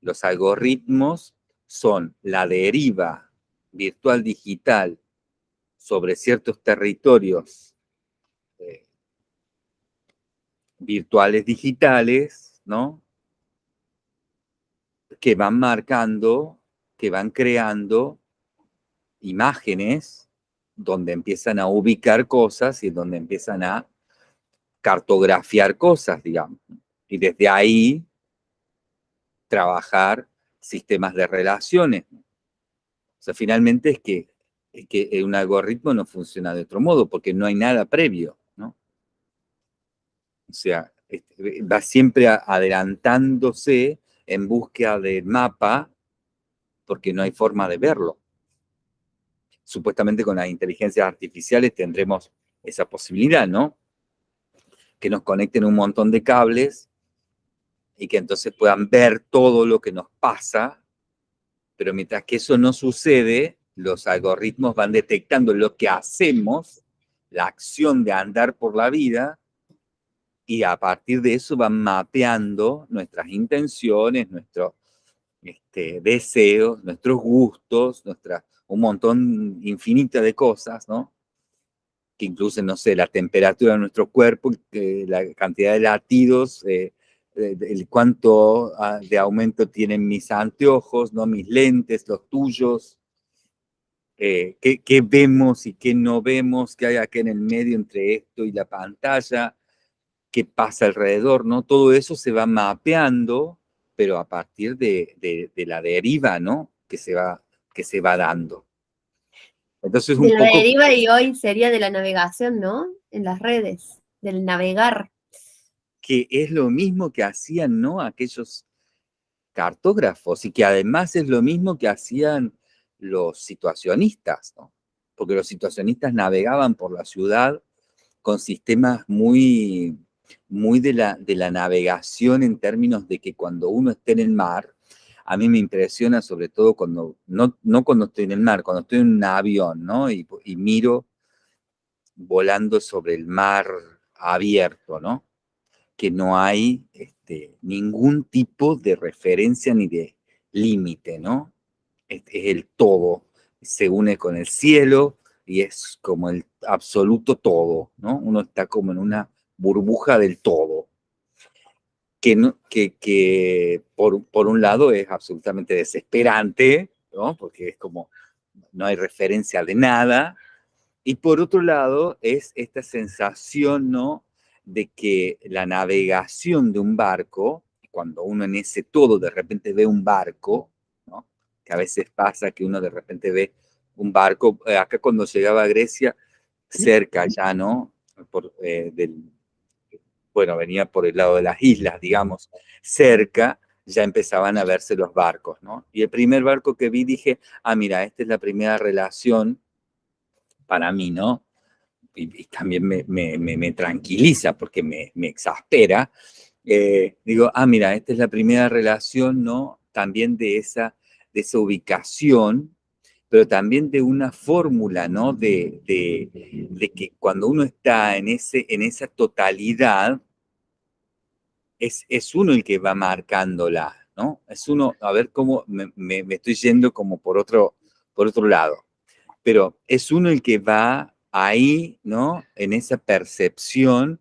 los algoritmos son la deriva virtual digital sobre ciertos territorios eh, virtuales digitales, ¿no? Que van marcando, que van creando imágenes donde empiezan a ubicar cosas y donde empiezan a cartografiar cosas, digamos. Y desde ahí trabajar sistemas de relaciones. O sea, finalmente es que, es que un algoritmo no funciona de otro modo, porque no hay nada previo, ¿no? O sea, este, va siempre adelantándose en búsqueda del mapa, porque no hay forma de verlo. Supuestamente con las inteligencias artificiales tendremos esa posibilidad, ¿no? Que nos conecten un montón de cables y que entonces puedan ver todo lo que nos pasa, pero mientras que eso no sucede, los algoritmos van detectando lo que hacemos, la acción de andar por la vida, y a partir de eso van mapeando nuestras intenciones, nuestros este, deseos, nuestros gustos, un montón infinito de cosas, ¿no? Que incluso, no sé, la temperatura de nuestro cuerpo, la cantidad de latidos, eh, el cuánto ah, de aumento tienen mis anteojos, ¿no? mis lentes, los tuyos, eh, qué, vemos y qué no vemos, qué hay aquí en el medio entre esto y la pantalla, qué pasa alrededor, ¿no? Todo eso se va mapeando, pero a partir de, la deriva, ¿no? Que se va, que se va dando. Entonces, un de la deriva y hoy sería de la navegación, ¿no? En las redes, del navegar que es lo mismo que hacían ¿no? aquellos cartógrafos y que además es lo mismo que hacían los situacionistas, ¿no? porque los situacionistas navegaban por la ciudad con sistemas muy, muy de, la, de la navegación en términos de que cuando uno esté en el mar, a mí me impresiona sobre todo cuando, no, no cuando estoy en el mar, cuando estoy en un avión, ¿no? Y, miro volando sobre el mar abierto, ¿no? que no hay este, ningún tipo de referencia ni de límite, ¿no? Es, es el todo, se une con el cielo y es como el absoluto todo, ¿no? Uno está como en una burbuja del todo, que, no, que, que por, por, un lado es absolutamente desesperante, ¿no? Porque es como, no hay referencia de nada, y por otro lado es esta sensación, ¿no? de que la navegación de un barco, cuando uno en ese todo de repente ve un barco, que a veces pasa que uno de repente ve un barco, eh, acá cuando llegaba a Grecia, cerca ya, ¿no? Por, eh, bueno, venía por el lado de las islas, digamos, cerca, ya empezaban a verse los barcos, ¿no? Y el primer barco que vi dije, ah, mira, esta es la primera relación para mí, ¿no? Y, también me, tranquiliza porque me, exaspera. Eh, digo, ah, mira, esta es la primera relación, ¿no? También de esa, de esa ubicación, pero también de una fórmula, ¿no? De, que cuando uno está en, ese, en esa totalidad, es, es uno el que va marcándola, ¿no? Es uno, a ver cómo me, estoy yendo como por otro, por otro lado, pero es uno el que va ahí, ¿no? En esa percepción,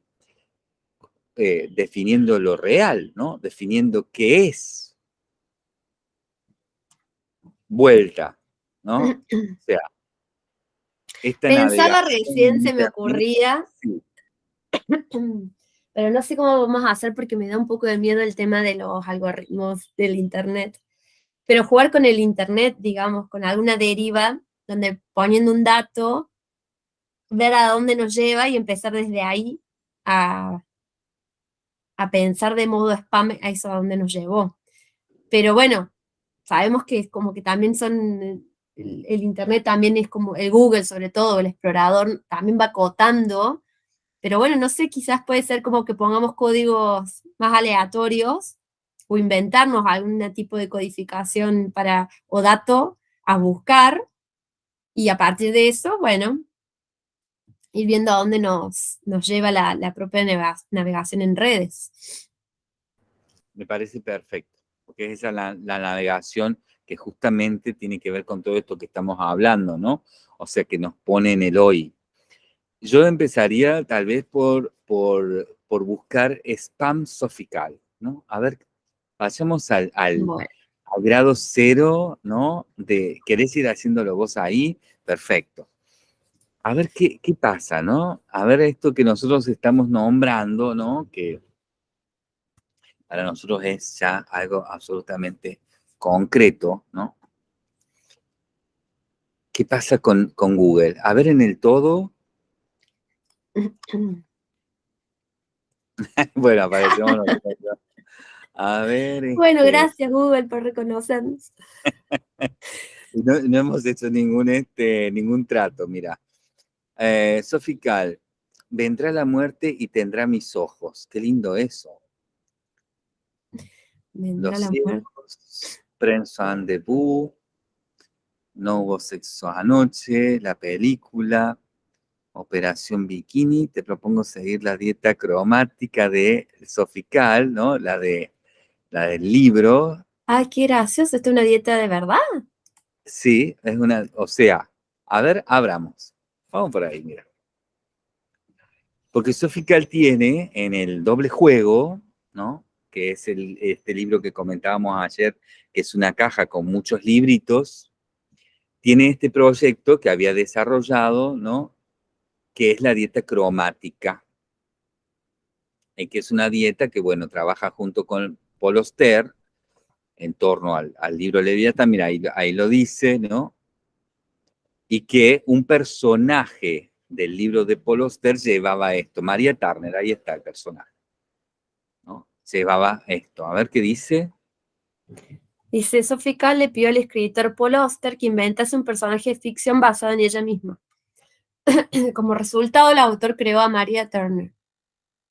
eh, definiendo lo real, ¿no? Definiendo qué es. Vuelta, ¿no? O sea, esta Pensaba recién, se me ocurría, pero no sé cómo vamos a hacer porque me da un poco de miedo el tema de los algoritmos del Internet. Pero jugar con el Internet, digamos, con alguna deriva, donde poniendo un dato, ver a dónde nos lleva y empezar desde ahí a, a pensar de modo spam a eso a dónde nos llevó. Pero bueno, sabemos que es como que también son, el, el, Internet también es como, el Google sobre todo, el explorador, también va acotando pero bueno, no sé, quizás puede ser como que pongamos códigos más aleatorios o inventarnos algún tipo de codificación para, o dato a buscar y a partir de eso, bueno, ir viendo a dónde nos, nos lleva la, propia navegación en redes. Me parece perfecto, porque es esa la, la navegación que justamente tiene que ver con todo esto que estamos hablando, ¿no? O sea, que nos pone en el hoy, yo empezaría tal vez por, por, buscar spam sofical, ¿no? A ver, pasemos al, al, grado cero, ¿no? De, ¿querés ir haciéndolo vos ahí? Perfecto. A ver qué, qué pasa, ¿no? A ver esto que nosotros estamos nombrando, ¿no? Que para nosotros es ya algo absolutamente concreto, ¿no? ¿Qué pasa con, con Google? A ver en el todo, bueno, aparecemos A ver. Bueno, este gracias Google por reconocernos. no, hemos hecho ningún, este, ningún trato, mira. Eh, Sofical, vendrá la muerte y tendrá mis ojos. Qué lindo eso. Vendrá Los la ciegos, Prensan de No hubo sexo anoche, la película, Operación Bikini, te propongo seguir la dieta cromática de Sofical, ¿no? La, de, la del libro. Ay, qué gracioso, ¿esto es una dieta de verdad? Sí, es una, o sea, a ver, abramos. Vamos por ahí, mira. Porque Sofical tiene en el doble juego, ¿no? Que es este libro que comentábamos ayer, que es una caja con muchos libritos, tiene este proyecto que había desarrollado, ¿no? que es la dieta cromática, y que es una dieta que, bueno, trabaja junto con Paul en torno al, libro Leviatán, mira, ahí, lo dice, ¿no? Y que un personaje del libro de Paul llevaba esto, María Turner, ahí está el personaje. Llevaba esto, a ver qué dice. Dice, Sofía le pidió al escritor Paul Oster que inventase un personaje de ficción basado en ella misma. Como resultado, el autor creó a Maria Turner,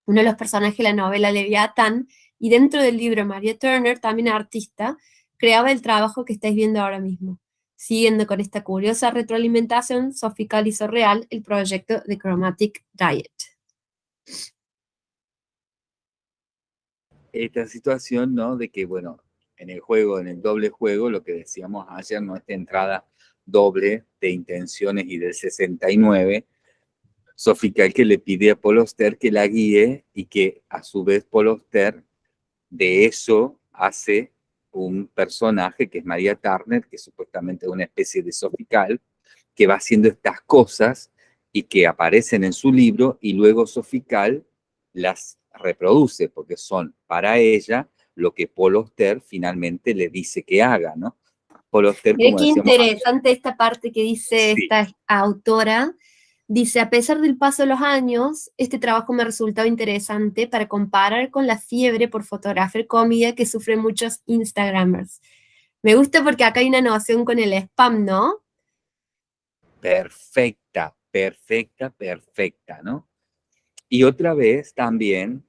uno de los personajes de la novela Leviatán, y dentro del libro Maria Turner, también artista, creaba el trabajo que estáis viendo ahora mismo. Siguiendo con esta curiosa retroalimentación, Sofical hizo real el proyecto de Chromatic Diet. Esta situación, ¿no? De que, bueno, en el juego, en el doble juego, lo que decíamos ayer, ¿no? Esta entrada doble de intenciones y del 69, Sofical que le pide a Poloster que la guíe y que a su vez Poloster de eso hace un personaje que es María Turner, que supuestamente es una especie de Sofical, que va haciendo estas cosas y que aparecen en su libro y luego Sofical las reproduce porque son para ella lo que Poloster finalmente le dice que haga, ¿no? Qué interesante esta parte que dice esta autora, Dice, a pesar del paso de los años, este trabajo me ha resultado interesante para comparar con la fiebre por fotografiar comida que sufren muchos Instagramers. Me gusta porque acá hay una noción con el spam, ¿no? Perfecta, perfecta, perfecta, ¿no? Y otra vez también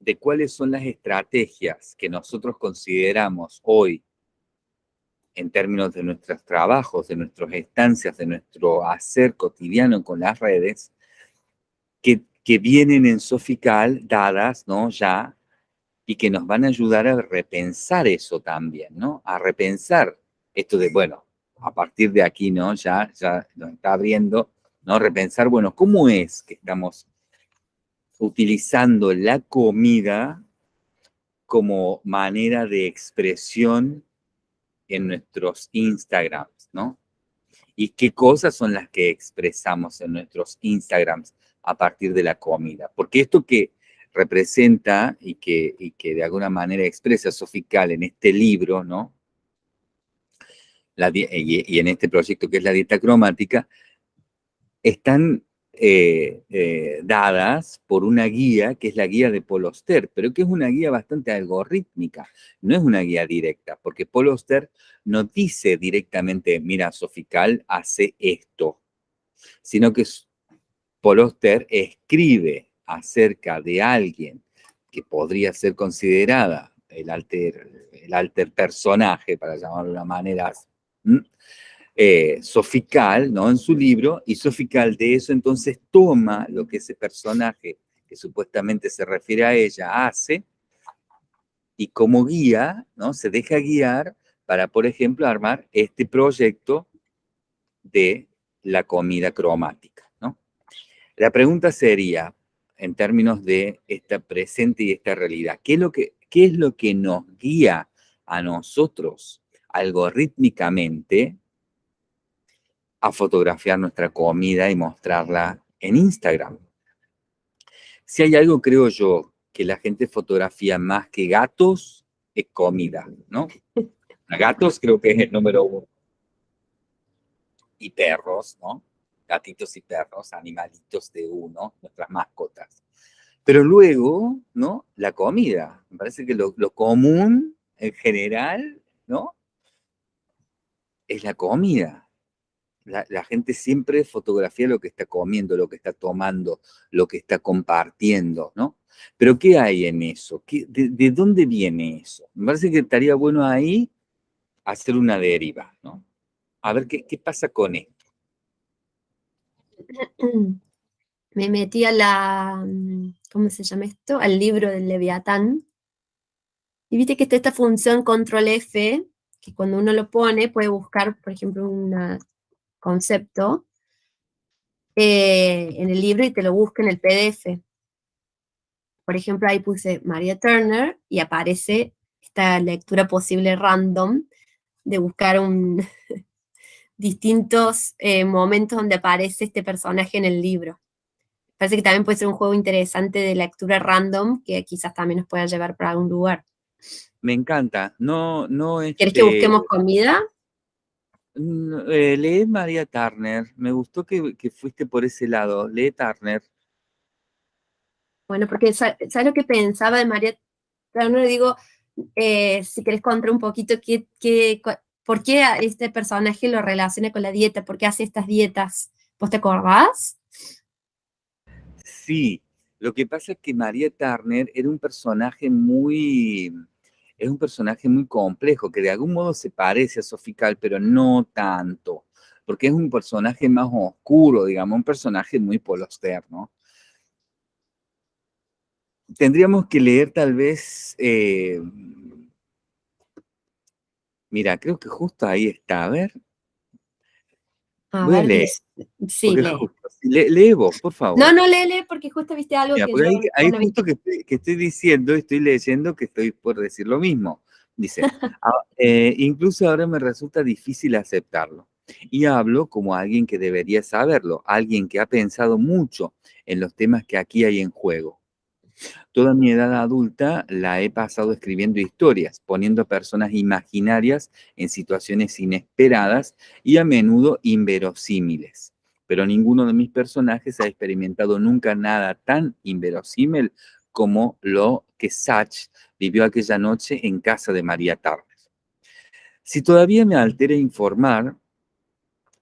de cuáles son las estrategias que nosotros consideramos hoy en términos de nuestros trabajos, de nuestras estancias, de nuestro hacer cotidiano con las redes, que, que vienen en Sofical dadas, ¿no? Ya, y que nos van a ayudar a repensar eso también, ¿no? A repensar esto de, bueno, a partir de aquí, ¿no? Ya, ya nos está abriendo, ¿no? Repensar, bueno, ¿cómo es que estamos utilizando la comida como manera de expresión en nuestros Instagrams, ¿no? Y qué cosas son las que expresamos en nuestros Instagrams a partir de la comida. Porque esto que representa y que, que de alguna manera expresa Sofical en este libro, ¿no? y, en este proyecto que es la dieta cromática, están eh, eh, dadas por una guía que es la guía de Poloster, pero que es una guía bastante algorítmica, no es una guía directa, porque Poloster no dice directamente, mira, Sofical hace esto, sino que Poloster escribe acerca de alguien que podría ser considerada el alter, el alter personaje, para llamarlo de una manera eh, Sofical, ¿no? En su libro, y Sofical de eso entonces toma lo que ese personaje que supuestamente se refiere a ella hace, y como guía, ¿no? Se deja guiar para, por ejemplo, armar este proyecto de la comida cromática, ¿no? La pregunta sería, en términos de esta presente y esta realidad, ¿qué es lo que, qué es lo que nos guía a nosotros algorítmicamente a fotografiar nuestra comida y mostrarla en Instagram. Si hay algo, creo yo, que la gente fotografía más que gatos, es comida, ¿no? gatos creo que es el número uno. Y perros, ¿no? Gatitos y perros, animalitos de uno, nuestras mascotas. Pero luego, ¿no? La comida. Me parece que lo, lo común, en general, ¿no? Es la comida la, gente siempre fotografía lo que está comiendo, lo que está tomando, lo que está compartiendo, ¿no? Pero ¿qué hay en eso? de, dónde viene eso? Me parece que estaría bueno ahí hacer una deriva, ¿no? A ver qué, qué pasa con esto. Me metí a la, ¿cómo se llama esto? Al libro del Leviatán. Y viste que está esta función control F, que cuando uno lo pone puede buscar, por ejemplo, una concepto eh, en el libro y te lo busca en el PDF. Por ejemplo, ahí puse María Turner y aparece esta lectura posible random de buscar un, distintos eh, momentos donde aparece este personaje en el libro. Parece que también puede ser un juego interesante de lectura random que quizás también nos pueda llevar para algún lugar. Me encanta. No, no es. ¿Quieres que busquemos comida? Eh, lee María Turner. Me gustó que, fuiste por ese lado. Lee Turner. Bueno, porque ¿sabes lo que pensaba de María Turner? Digo, eh, si querés contar un poquito qué, qué, por qué este personaje lo relaciona con la dieta, por qué hace estas dietas. ¿Vos te acordás? Sí, lo que pasa es que María Turner era un personaje muy es un personaje muy complejo, que de algún modo se parece a Sofical, pero no tanto, porque es un personaje más oscuro, digamos, un personaje muy poloster, ¿no? Tendríamos que leer tal vez... Eh, mira, creo que justo ahí está, a ver. Voy a leer. Sí, lee. Vos, por favor. No, no, lee, lee, porque justo viste algo que ahí, justo que, estoy diciendo, estoy leyendo que estoy por decir lo mismo. Dice, ah, eh, incluso ahora me resulta difícil aceptarlo. Y hablo como alguien que debería saberlo, alguien que ha pensado mucho en los temas que aquí hay en juego. Toda mi edad adulta la he pasado escribiendo historias, poniendo personas imaginarias en situaciones inesperadas y a menudo inverosímiles. Pero ninguno de mis personajes ha experimentado nunca nada tan inverosímil como lo que Sach vivió aquella noche en casa de María Turner. Si todavía me altera informar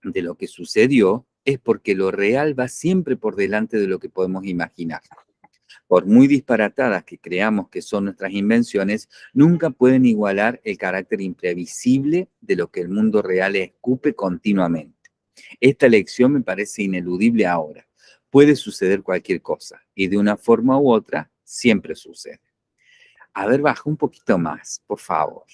de lo que sucedió, es porque lo real va siempre por delante de lo que podemos imaginar. Por muy disparatadas que creamos que son nuestras invenciones, nunca pueden igualar el carácter imprevisible de lo que el mundo real escupe continuamente. Esta lección me parece ineludible ahora. Puede suceder cualquier cosa y de una forma u otra siempre sucede. A ver, baja un poquito más, por favor.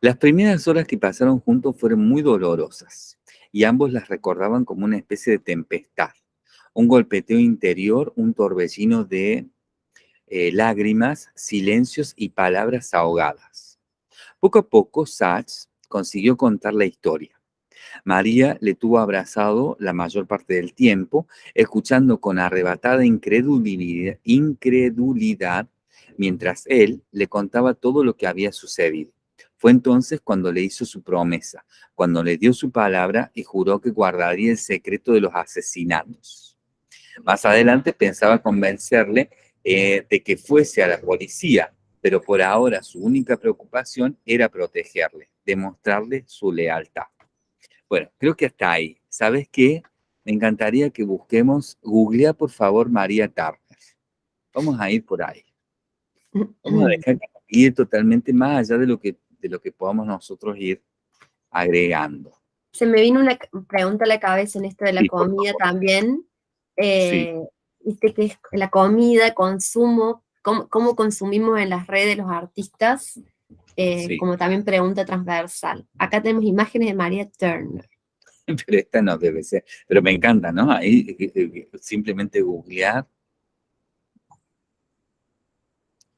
Las primeras horas que pasaron juntos fueron muy dolorosas y ambos las recordaban como una especie de tempestad, un golpeteo interior, un torbellino de eh, lágrimas, silencios y palabras ahogadas. Poco a poco, Sachs consiguió contar la historia. María le tuvo abrazado la mayor parte del tiempo, escuchando con arrebatada incredulidad, mientras él le contaba todo lo que había sucedido. Fue entonces cuando le hizo su promesa, cuando le dio su palabra y juró que guardaría el secreto de los asesinatos. Más adelante pensaba convencerle eh, de que fuese a la policía, pero por ahora su única preocupación era protegerle, demostrarle su lealtad. Bueno, creo que hasta ahí. ¿Sabes qué? Me encantaría que busquemos, googlea por favor María Turner. Vamos a ir por ahí. Vamos a dejar ir totalmente más allá de lo que de lo que podamos nosotros ir agregando. Se me vino una pregunta a la cabeza en esto de la comida también. Eh, Viste que es la comida, consumo, cómo, consumimos en las redes los artistas, eh, como también pregunta transversal. Acá tenemos imágenes de María Turner. Pero esta no debe ser, pero me encanta, ¿no? Ahí eh, simplemente googlear.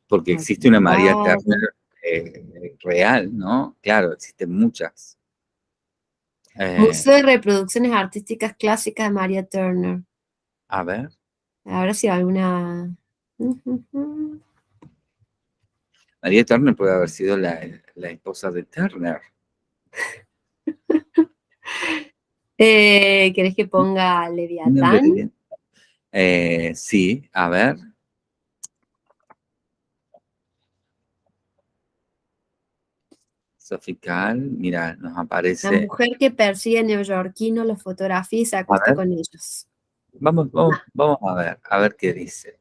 Porque existe una María Turner eh, real, ¿no? Claro, existen muchas. Eh, Museo de Reproducciones Artísticas Clásicas de María Turner. A ver. A ver si alguna... María Turner puede haber sido la, esposa de Turner. eh, ¿Querés que ponga Leviatán? Eh, sí, a ver. Sofical, mira, nos aparece... La mujer que persigue a neoyorquinos los fotografía y se acuesta con ellos. Vamos, vamos, vamos a ver, a ver qué dice.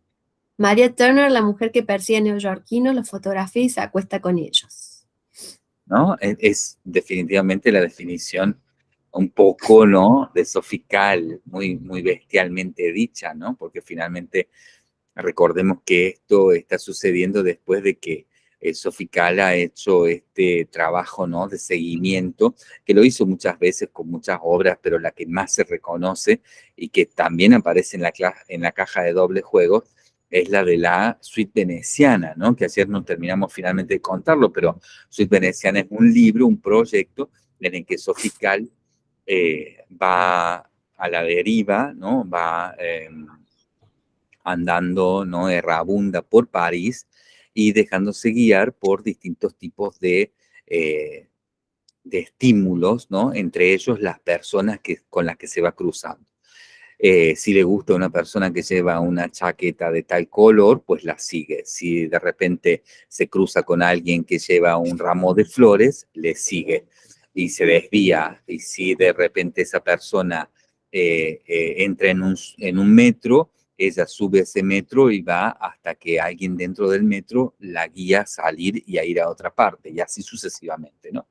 María Turner, la mujer que persigue a neoyorquinos, los fotografía y se acuesta con ellos. ¿No? Es, definitivamente la definición un poco, ¿no? De Sofical, muy, muy bestialmente dicha, ¿no? Porque finalmente recordemos que esto está sucediendo después de que Sofical ha hecho este trabajo ¿no? de seguimiento, que lo hizo muchas veces con muchas obras, pero la que más se reconoce y que también aparece en la, en la caja de doble juego es la de la suite veneciana, ¿no? que ayer no terminamos finalmente de contarlo, pero suite veneciana es un libro, un proyecto en el que Sofical eh, va a la deriva, ¿no? va em, andando ¿no? errabunda por París, y dejándose guiar por distintos tipos de, eh, de estímulos, ¿no? Entre ellos las personas que, con las que se va cruzando. Eh, si le gusta una persona que lleva una chaqueta de tal color, pues la sigue. Si de repente se cruza con alguien que lleva un ramo de flores, le sigue y se desvía. Y si de repente esa persona eh, entra en un, en un metro, ella sube ese metro y va hasta que alguien dentro del metro la guía a salir y a ir a otra parte, y así sucesivamente, ¿no?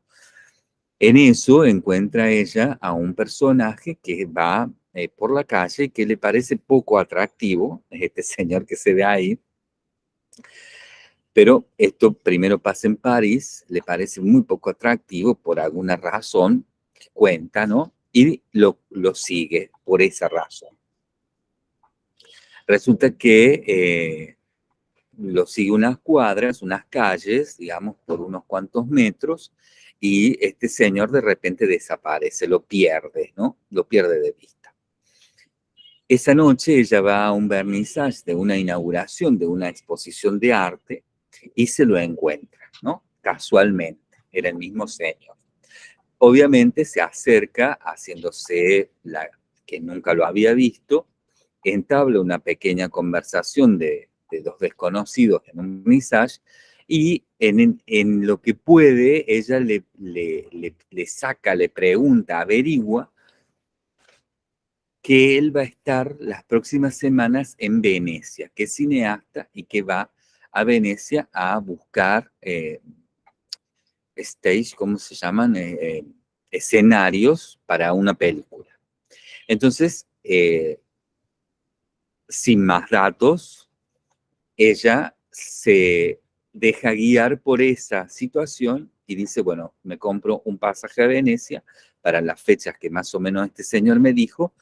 En eso encuentra ella a un personaje que va eh, por la calle que le parece poco atractivo, este señor que se ve ahí, pero esto primero pasa en París, le parece muy poco atractivo por alguna razón, cuenta, ¿no? Y lo, lo sigue por esa razón. Resulta que eh, lo sigue unas cuadras, unas calles, digamos, por unos cuantos metros, y este señor de repente desaparece, lo pierde, ¿no? Lo pierde de vista. Esa noche ella va a un vernissage de una inauguración de una exposición de arte y se lo encuentra, ¿no? Casualmente, era el mismo señor. obviamente se acerca haciéndose la que nunca lo había visto, entabla una pequeña conversación de, dos desconocidos en un mensaje y en, lo que puede, ella le, saca, le pregunta, averigua que él va a estar las próximas semanas en Venecia, que es cineasta y que va a Venecia a buscar eh, stage, ¿cómo se llaman? Eh, eh, escenarios para una película. Entonces, sin más datos, ella se deja guiar por esa situación y dice, bueno, me compro un pasaje a Venecia para las fechas que más o menos este señor me dijo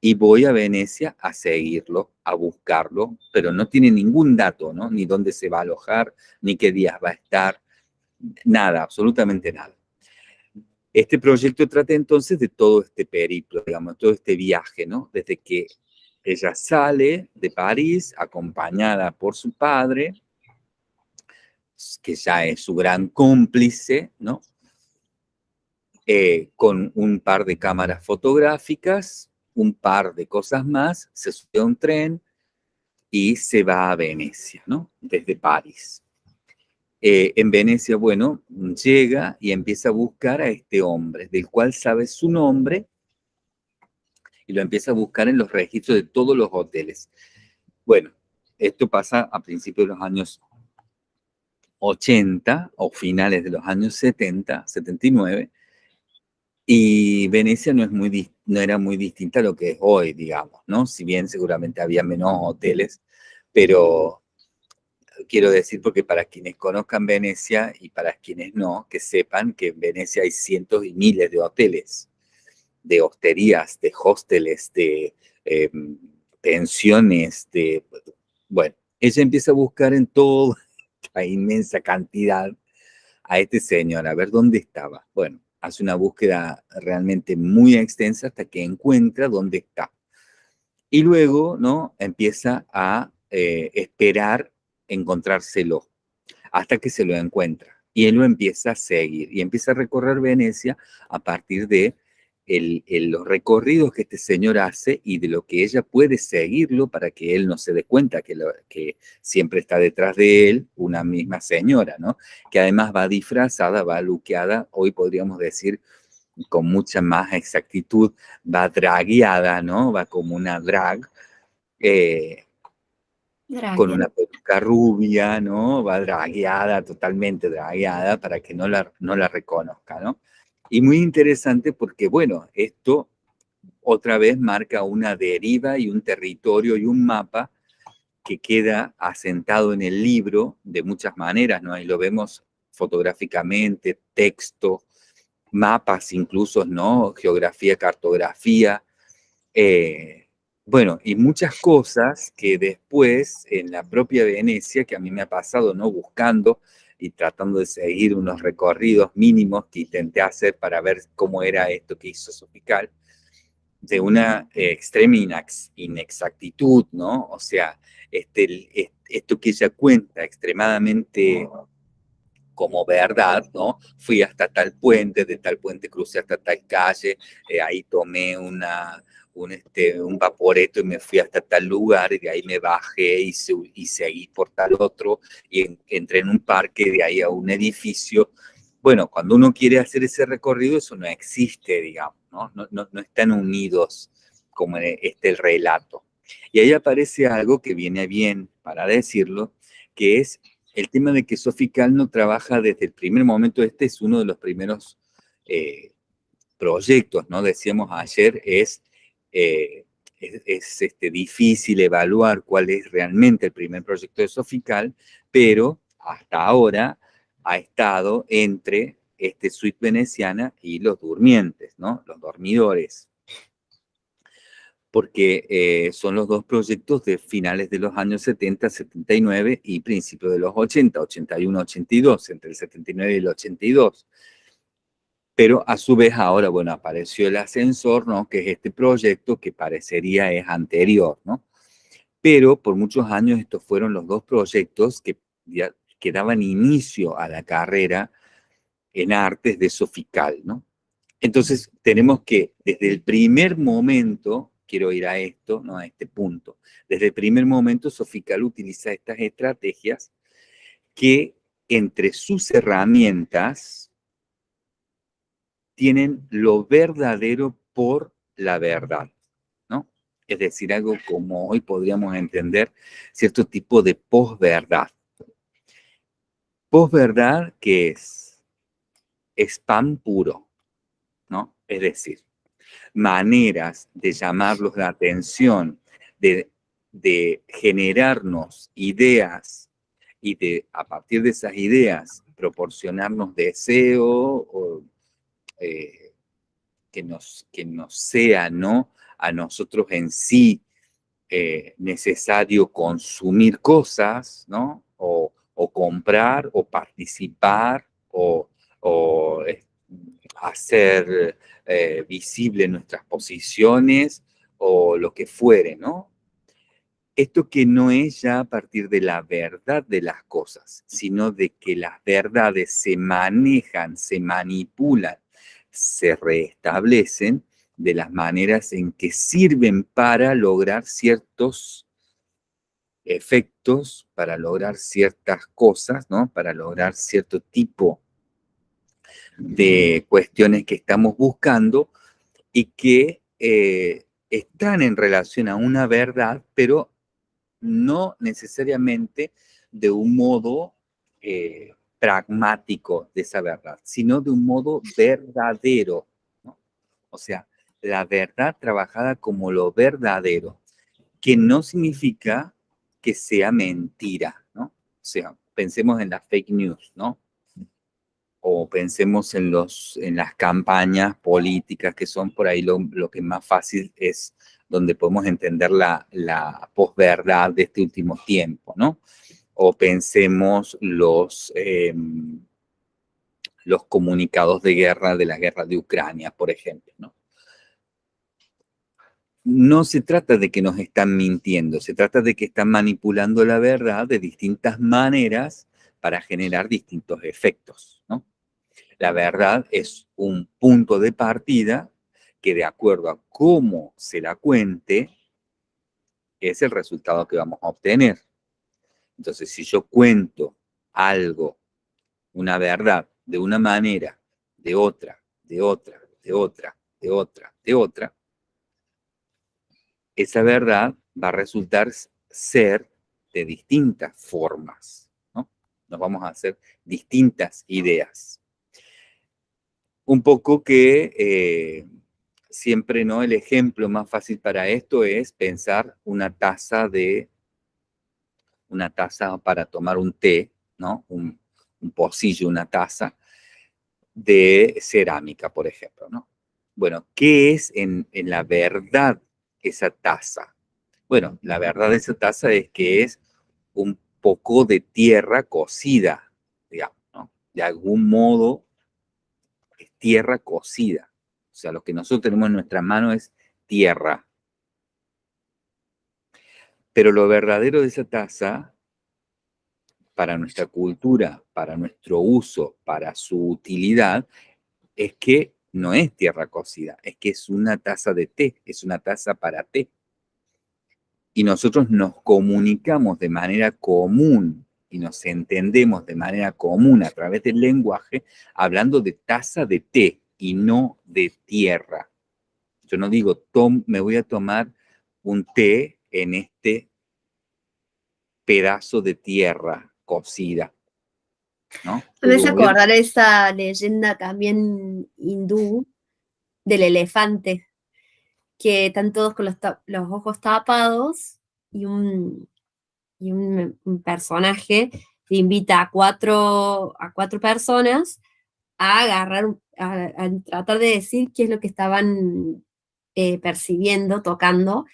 y voy a Venecia a seguirlo, a buscarlo, pero no tiene ningún dato, ¿no? Ni dónde se va a alojar, ni qué días va a estar, nada, absolutamente nada. Este proyecto trata entonces de todo este periplo, digamos, todo este viaje, ¿no? Desde que ella sale de París acompañada por su padre, que ya es su gran cómplice, ¿no? Eh, con un par de cámaras fotográficas, un par de cosas más, se sube a un tren y se va a Venecia, ¿no? Desde París. Eh, en Venecia, bueno, llega y empieza a buscar a este hombre, del cual sabe su nombre, y lo empieza a buscar en los registros de todos los hoteles. Bueno, esto pasa a principios de los años 80 o finales de los años 70, 79, y Venecia no, es muy, no era muy distinta a lo que es hoy, digamos, ¿no? Si bien seguramente había menos hoteles, pero quiero decir porque para quienes conozcan Venecia y para quienes no, que sepan que en Venecia hay cientos y miles de hoteles, de hosterías, de hosteles, de em, pensiones, de... Bueno, ella empieza a buscar en toda la inmensa cantidad a este señor, a ver dónde estaba. Bueno, hace una búsqueda realmente muy extensa hasta que encuentra dónde está. Y luego, ¿no? Empieza a eh, esperar encontrárselo hasta que se lo encuentra. Y él lo empieza a seguir y empieza a recorrer Venecia a partir de los recorridos que este señor hace y de lo que ella puede seguirlo para que él no se dé cuenta que, que siempre está detrás de él una misma señora, ¿no? Que además va disfrazada, va luqueada, hoy podríamos decir con mucha más exactitud, va dragueada, ¿no? Va como una drag, eh, con una peluca rubia, ¿no? Va dragueada, totalmente dragueada, para que no la, no la reconozca, ¿no? Y muy interesante porque, bueno, esto otra vez marca una deriva y un territorio y un mapa que queda asentado en el libro de muchas maneras, ¿no? Ahí lo vemos fotográficamente, texto, mapas incluso, ¿no? Geografía, cartografía, eh, bueno, y muchas cosas que después en la propia Venecia, que a mí me ha pasado, ¿no? Buscando y tratando de seguir unos recorridos mínimos que intenté hacer para ver cómo era esto que hizo Sofical, de una eh, extrema inexactitud, ¿no? O sea, este, esto que ella cuenta extremadamente como verdad, ¿no? Fui hasta tal puente, de tal puente crucé hasta tal calle, eh, ahí tomé una, un, este, un vaporeto y me fui hasta tal lugar, y de ahí me bajé y, y seguí por tal otro, y entré en un parque, de ahí a un edificio. Bueno, cuando uno quiere hacer ese recorrido, eso no existe, digamos, ¿no? No, no, no están unidos como este el relato. Y ahí aparece algo que viene bien para decirlo, que es el tema de que Sofical no trabaja desde el primer momento, este es uno de los primeros eh, proyectos, ¿no? Decíamos ayer, es eh, es, este, difícil evaluar cuál es realmente el primer proyecto de Sofical, pero hasta ahora ha estado entre este suite veneciana y los durmientes, ¿no? Los dormidores. Porque eh, son los dos proyectos de finales de los años 70, 79 y principios de los 80, 81, 82, entre el 79 y el 82. Pero a su vez ahora, bueno, apareció el ascensor, ¿no? Que es este proyecto que parecería es anterior, ¿no? Pero por muchos años estos fueron los dos proyectos que, que daban inicio a la carrera en artes de Sofical, ¿no? Entonces tenemos que, desde el primer momento, quiero ir a esto, no a este punto, desde el primer momento Sofical utiliza estas estrategias que entre sus herramientas tienen lo verdadero por la verdad, ¿no? Es decir, algo como hoy podríamos entender cierto tipo de posverdad. Posverdad que es spam puro, ¿no? Es decir, maneras de llamarlos la atención, de, de generarnos ideas y de, a partir de esas ideas, proporcionarnos deseo o, eh, que, nos, que nos sea, ¿no? A nosotros en sí eh, necesario consumir cosas, ¿no? O, comprar, o participar, o, hacer eh, visible nuestras posiciones, o lo que fuere, ¿no? Esto que no es ya a partir de la verdad de las cosas, sino de que las verdades se manejan, se manipulan, se restablecen de las maneras en que sirven para lograr ciertos efectos, para lograr ciertas cosas, ¿no? Para lograr cierto tipo de cuestiones que estamos buscando y que eh, están en relación a una verdad, pero no necesariamente de un modo eh, pragmático de esa verdad, sino de un modo verdadero. O sea, la verdad trabajada como lo verdadero, que no significa que sea mentira, ¿no? O sea, pensemos en las fake news, ¿no? O pensemos en, los, en las campañas políticas que son por ahí lo, que más fácil es donde podemos entender la, la posverdad de este último tiempo, ¿no? O pensemos los, em, los comunicados de guerra de la guerra de Ucrania, por ejemplo, ¿no? No se trata de que nos están mintiendo, se trata de que están manipulando la verdad de distintas maneras para generar distintos efectos. La verdad es un punto de partida que de acuerdo a cómo se la cuente, es el resultado que vamos a obtener. Entonces, si yo cuento algo, una verdad, de una manera, de otra, de otra, de otra, de otra, de otra, esa verdad va a resultar ser de distintas formas, ¿no? Nos vamos a hacer distintas ideas. Un poco que eh, siempre no el ejemplo más fácil para esto es pensar una taza de una taza para tomar un té, ¿no? Un, pocillo, una taza de cerámica, por ejemplo, ¿no? Bueno, ¿qué es en, en la verdad esa taza? Bueno, la verdad de esa taza es que es un poco de tierra cocida, digamos, ¿no? De algún modo tierra cocida. O sea, lo que nosotros tenemos en nuestra mano es tierra. Pero lo verdadero de esa taza, para nuestra cultura, para nuestro uso, para su utilidad, es que no es tierra cocida, es que es una taza de té, es una taza para té. Y nosotros nos comunicamos de manera común y nos entendemos de manera común a través del lenguaje hablando de taza de té, y no de tierra. Yo no digo, Tom, me voy a tomar un té en este pedazo de tierra cocida. ¿no? Me hace acordar esa leyenda también hindú del elefante, que están todos con los, ojos tapados y un, y un, personaje invita a cuatro, a cuatro personas a agarrar, a, tratar de decir qué es lo que estaban eh, percibiendo, tocando,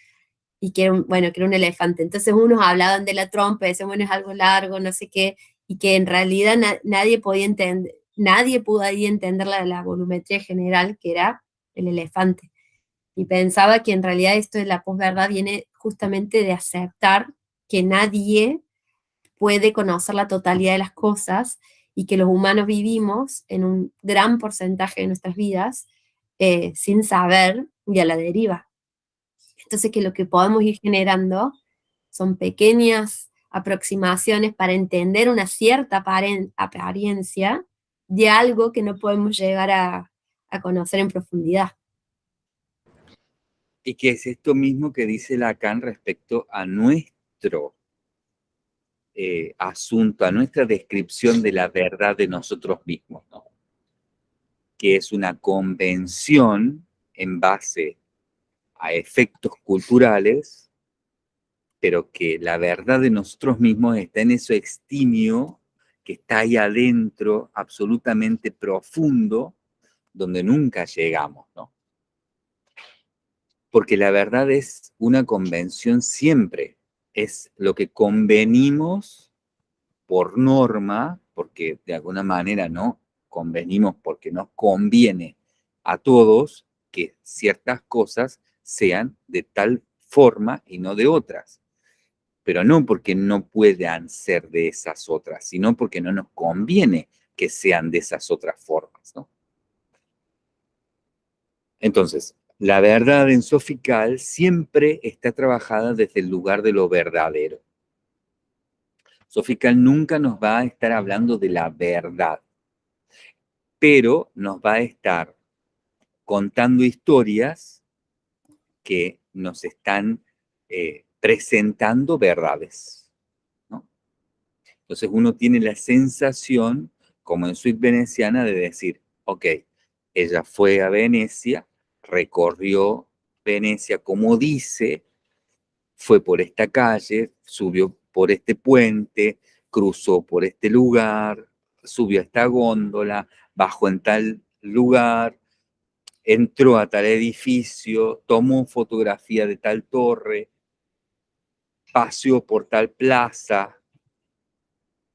y que era, un, bueno, que era un elefante. Entonces unos hablaban de la trompa, decían, bueno, es algo largo, no sé qué, y que en realidad nadie podía entender, nadie pudo ahí entender la, la volumetría general, que era el elefante. Y pensaba que en realidad esto de la posverdad viene justamente de aceptar que nadie puede conocer la totalidad de las cosas y que los humanos vivimos en un gran porcentaje de nuestras vidas eh, sin saber y a la deriva. Entonces que lo que podemos ir generando son pequeñas aproximaciones para entender una cierta apariencia de algo que no podemos llegar a, conocer en profundidad. Y que es esto mismo que dice Lacan respecto a eh, asunto, a nuestra descripción de la verdad de nosotros mismos, que es una convención en base a efectos culturales, pero que la verdad de nosotros mismos está en eso extimio que está ahí adentro, absolutamente profundo, donde nunca llegamos, ¿no? Porque la verdad es una convención siempre, es lo que convenimos por norma, porque de alguna manera no convenimos porque nos conviene a todos que ciertas cosas sean de tal forma y no de otras pero no porque no puedan ser de esas otras, sino porque no nos conviene que sean de esas otras formas, ¿no? Entonces, la verdad en Sofical siempre está trabajada desde el lugar de lo verdadero. Sofical nunca nos va a estar hablando de la verdad, pero nos va a estar contando historias que nos están eh, presentando verdades. ¿no? Entonces uno tiene la sensación, como en Suite Veneciana, de decir, ok, ella fue a Venecia, recorrió Venecia como dice, fue por esta calle, subió por este puente, cruzó por este lugar, subió a esta góndola, bajó en tal lugar, entró a tal edificio, tomó fotografía de tal torre, paseó por tal plaza,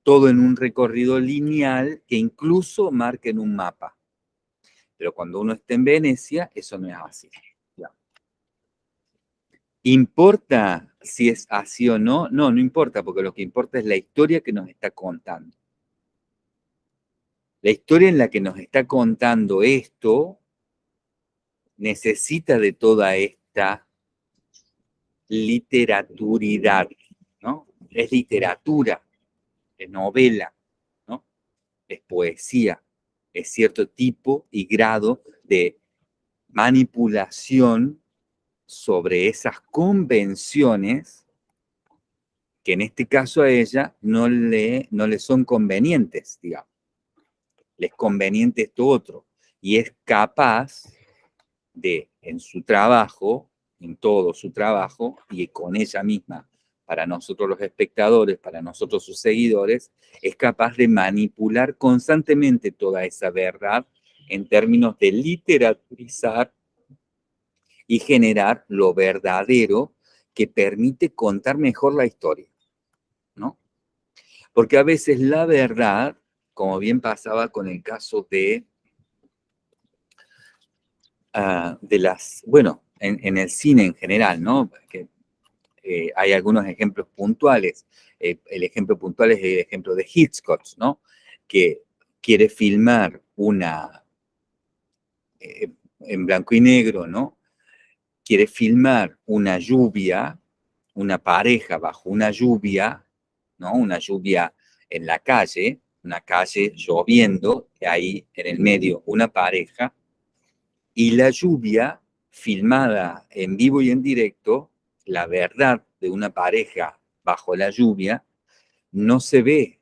todo en un recorrido lineal que incluso marca en un mapa. Pero cuando uno está en Venecia, eso no es así. ¿Importa si es así o no? No, no importa, porque lo que importa es la historia que nos está contando. La historia en la que nos está contando esto necesita de toda esta literaturidad, ¿no? Es literatura, es novela, ¿no? Es poesía, es cierto tipo y grado de manipulación sobre esas convenciones que en este caso a ella no le, no le son convenientes, digamos. Les conveniente esto otro. Y es capaz de, en su trabajo, en todo su trabajo y con ella misma, para nosotros los espectadores, para nosotros sus seguidores, es capaz de manipular constantemente toda esa verdad en términos de literaturizar y generar lo verdadero que permite contar mejor la historia, ¿no? Porque a veces la verdad, como bien pasaba con el caso de, ah, de las, bueno, en, el cine en general, ¿no? Eh, hay algunos ejemplos puntuales. Eh, el ejemplo puntual es el ejemplo de Hitchcock, ¿no? Que quiere filmar una, eh, en blanco y negro, ¿no? Quiere filmar una lluvia, una pareja bajo una lluvia, ¿no? Una lluvia en la calle, una calle lloviendo, y ahí en el medio una pareja, y la lluvia filmada en vivo y en directo, la verdad de una pareja bajo la lluvia no se ve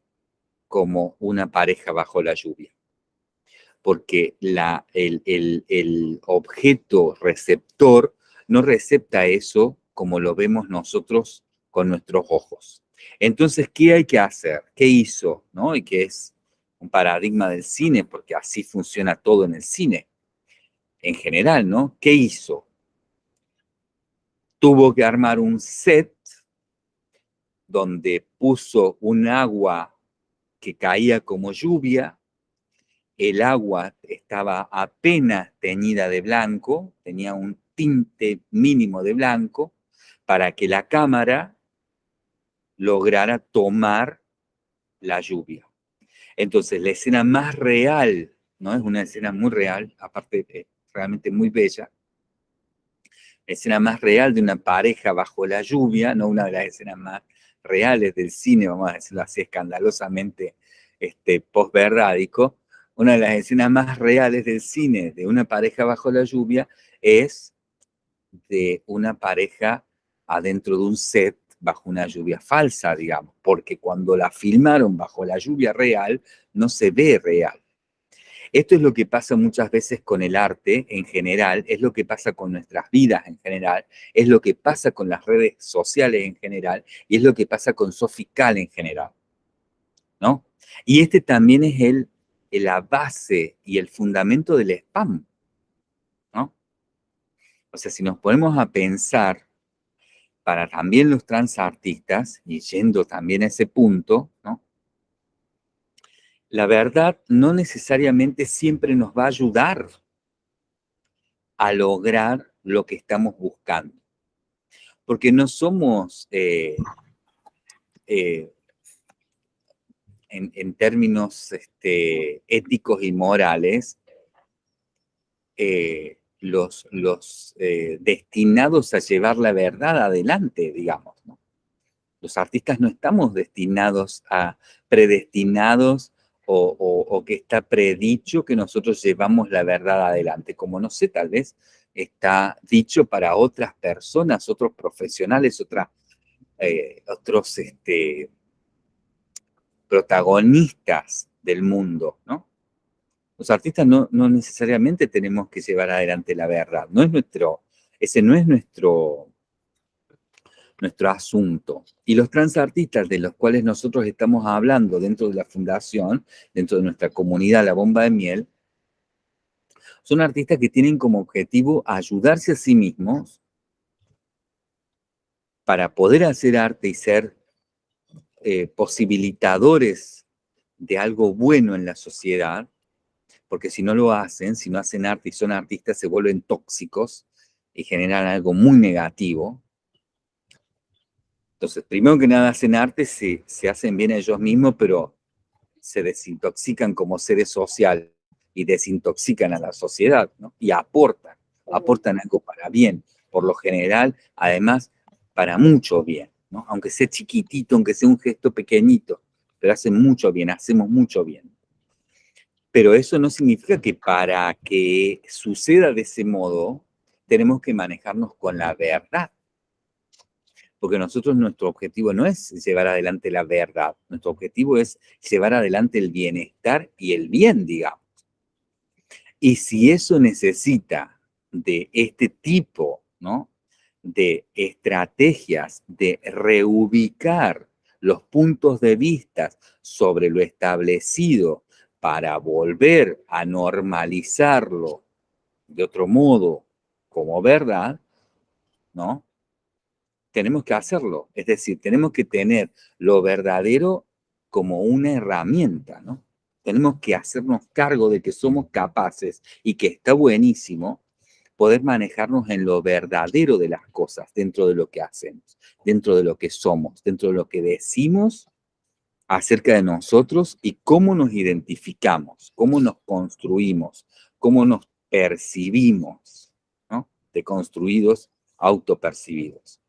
como una pareja bajo la lluvia, porque el objeto receptor no recepta eso como lo vemos nosotros con nuestros ojos. Entonces, ¿qué hay que hacer? ¿Qué hizo? ¿No? Y que es un paradigma del cine, porque así funciona todo en el cine en general, ¿no? ¿Qué hizo? Tuvo que armar un set donde puso un agua que caía como lluvia, el agua estaba apenas teñida de blanco, tenía un tinte mínimo de blanco, para que la cámara lograra tomar la lluvia. Entonces, la escena más real, ¿no? Es una escena muy real, aparte de realmente muy bella. Escena más real de una pareja bajo la lluvia, no una de las escenas más reales del cine, vamos a decirlo así, escandalosamente este, post-verrádico, una de las escenas más reales del cine de una pareja bajo la lluvia es de una pareja adentro de un set bajo una lluvia falsa, digamos, porque cuando la filmaron bajo la lluvia real, no se ve real. Esto es lo que pasa muchas veces con el arte en general, es lo que pasa con nuestras vidas en general, es lo que pasa con las redes sociales en general y es lo que pasa con Sofical en general. ¿No? Y este también es el, la base y el fundamento del spam. ¿No? O sea, si nos ponemos a pensar para también los transartistas, y yendo también a ese punto, ¿no? La verdad no necesariamente siempre nos va a ayudar a lograr lo que estamos buscando. Porque no somos, eh, eh, en, términos este, éticos y morales, eh, los, destinados a llevar la verdad adelante, digamos. Los artistas no estamos destinados a, predestinados o, que está predicho que nosotros llevamos la verdad adelante. Como no sé, tal vez está dicho para otras personas, otros profesionales, otras, eh, otros este, protagonistas del mundo, ¿no? Los artistas no, necesariamente tenemos que llevar adelante la verdad. No es nuestro, ese no es nuestro, nuestro asunto. Y los transartistas de los cuales nosotros estamos hablando dentro de la fundación, dentro de nuestra comunidad La Bomba de Miel, son artistas que tienen como objetivo ayudarse a sí mismos para poder hacer arte y ser eh, posibilitadores de algo bueno en la sociedad, porque si no lo hacen, si no hacen arte y son artistas, se vuelven tóxicos y generan algo muy negativo. Entonces, primero que nada hacen arte, se, se hacen bien ellos mismos, pero se desintoxican como seres sociales y desintoxican a la sociedad, ¿no? Y aportan, aportan algo para bien, por lo general, además, para mucho bien, ¿no? Aunque sea chiquitito, aunque sea un gesto pequeñito, pero hacen mucho bien, hacemos mucho bien. Pero eso no significa que para que suceda de ese modo, tenemos que manejarnos con la verdad. Porque nosotros nuestro objetivo no es llevar adelante la verdad, nuestro objetivo es llevar adelante el bienestar y el bien, digamos. Y si eso necesita de este tipo ¿no? de estrategias de reubicar los puntos de vista sobre lo establecido para volver a normalizarlo de otro modo como verdad, ¿no? Tenemos que hacerlo. Es decir, tenemos que tener lo verdadero como una herramienta, ¿no? Tenemos que hacernos cargo de que somos capaces y que está buenísimo poder manejarnos en lo verdadero de las cosas, dentro de lo que hacemos, dentro de lo que somos, dentro de lo que decimos acerca de nosotros y cómo nos identificamos, cómo nos construimos, cómo nos percibimos, ¿no? Deconstruidos, autopercibidos.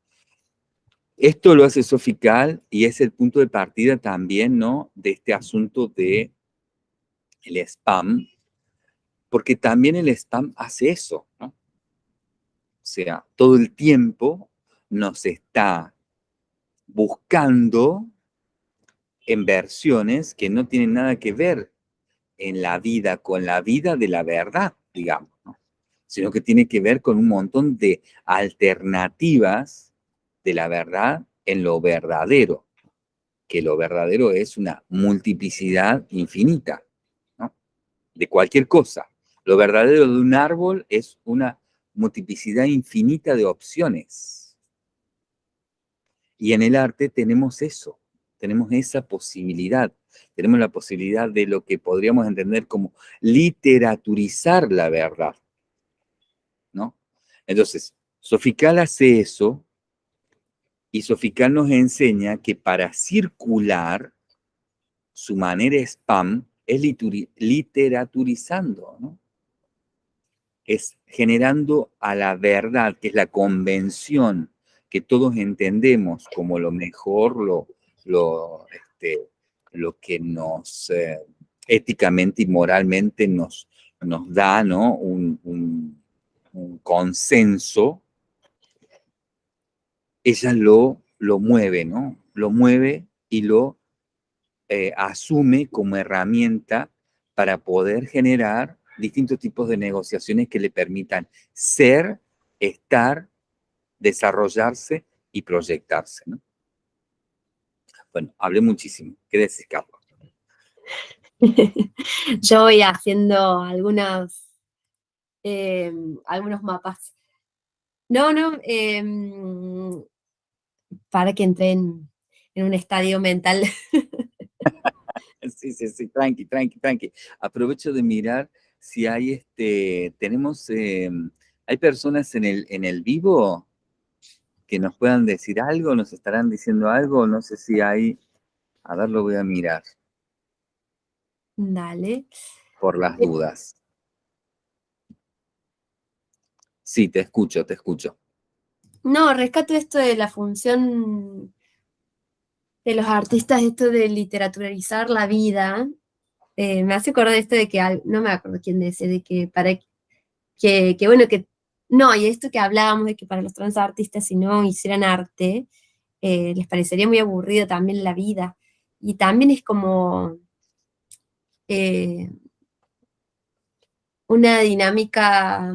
Esto lo hace Sofical y es el punto de partida también, ¿no? De este asunto de el spam, porque también el spam hace eso, ¿no? O sea, todo el tiempo nos está buscando en versiones que no tienen nada que ver en la vida con la vida de la verdad, digamos, sino que tiene que ver con un montón de alternativas de la verdad en lo verdadero, que lo verdadero es una multiplicidad infinita, ¿no? de cualquier cosa. Lo verdadero de un árbol es una multiplicidad infinita de opciones. Y en el arte tenemos eso tenemos esa posibilidad, tenemos la posibilidad de lo que podríamos entender como literaturizar la verdad, ¿no? Entonces, Sofical hace eso y Sofical nos enseña que para circular su manera spam es literaturizando, es generando a la verdad, que es la convención que todos entendemos como lo mejor, lo, lo, este, que nos eh, éticamente y moralmente nos, nos da ¿no? un, consenso, ella lo, lo mueve, ¿no? Lo mueve y lo eh, asume como herramienta para poder generar distintos tipos de negociaciones que le permitan ser, estar, desarrollarse y proyectarse. ¿no? Bueno, hablé muchísimo. ¿Qué decís, Carlos? Yo voy haciendo algunos, eh, algunos mapas. No, no, em, para que entren en un estadio mental. sí, sí, sí, tranqui, tranqui, tranqui. Aprovecho de mirar si hay, este, tenemos, em, hay personas en el, en el vivo que nos puedan decir algo, nos estarán diciendo algo, no sé si hay, a ver, lo voy a mirar. Dale. Por las eh, dudas. Sí, te escucho, te escucho. No, rescato esto de la función de los artistas, esto de literaturalizar la vida. Eh, me hace acordar esto de que, no me acuerdo quién dice, de que para que, que, bueno, que, no, y esto que hablábamos de que para los trans artistas si no hicieran arte, eh, les parecería muy aburrido también la vida. Y también es como, eh, una dinámica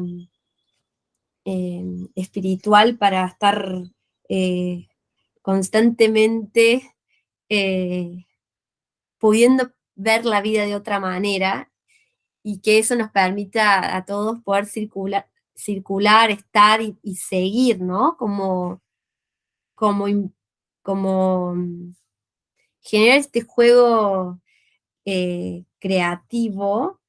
eh, espiritual para estar eh, constantemente pudiendo ver la vida de otra manera y que eso nos permita a todos poder circular, circular estar y, seguir, ¿no? Como, como, como mm, generar este juego creativo,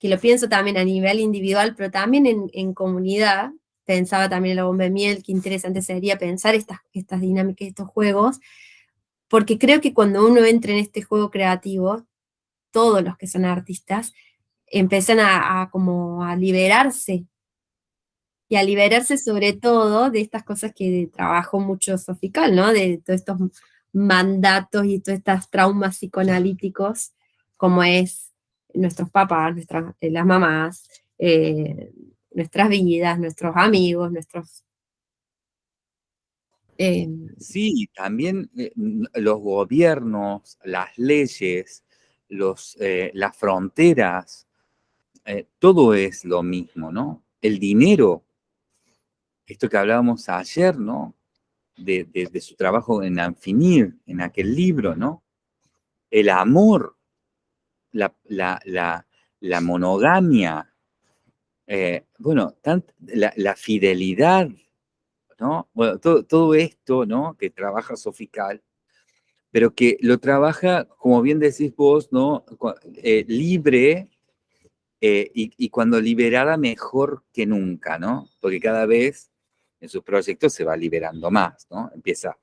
que lo pienso también a nivel individual, pero también en, comunidad, pensaba también en la bomba de miel, qué interesante sería pensar estas, estas dinámicas, estos juegos, porque creo que cuando uno entra en este juego creativo, todos los que son artistas, empiezan a, como a liberarse, y a liberarse sobre todo de estas cosas que trabajo mucho Sofical, ¿no? De todos estos mandatos y todos estos traumas psicoanalíticos como es nuestros papás, nuestras, eh, las mamás, eh, nuestras vidas, nuestros amigos, nuestros... Eh, sí, también los gobiernos, las leyes, los, las fronteras, todo es lo mismo, ¿no? El dinero, esto que hablábamos ayer, ¿no? De, de su trabajo en Anfinir, en aquel libro, ¿no? El amor, la, monogamia, eh, bueno, la, fidelidad, ¿no? Bueno, todo, esto, ¿no? Que trabaja Sofical, pero que lo trabaja, como bien decís vos, ¿no? Eh, libre eh, y, y, cuando liberada mejor que nunca, ¿no? Porque cada vez en sus proyectos se va liberando más, ¿no? Empieza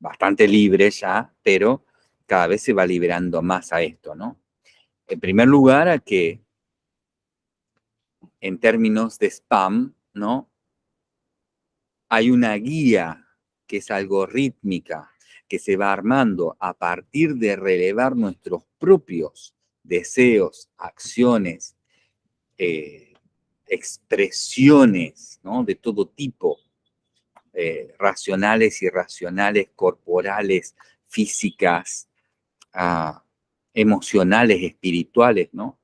bastante libre ya, pero cada vez se va liberando más a esto, ¿no? En primer lugar, a que en términos de spam, ¿no? Hay una guía que es algorítmica, que se va armando a partir de relevar nuestros propios deseos, acciones, eh, expresiones ¿no? de todo tipo, eh, racionales, irracionales, corporales, físicas, ah, emocionales, espirituales, ¿no?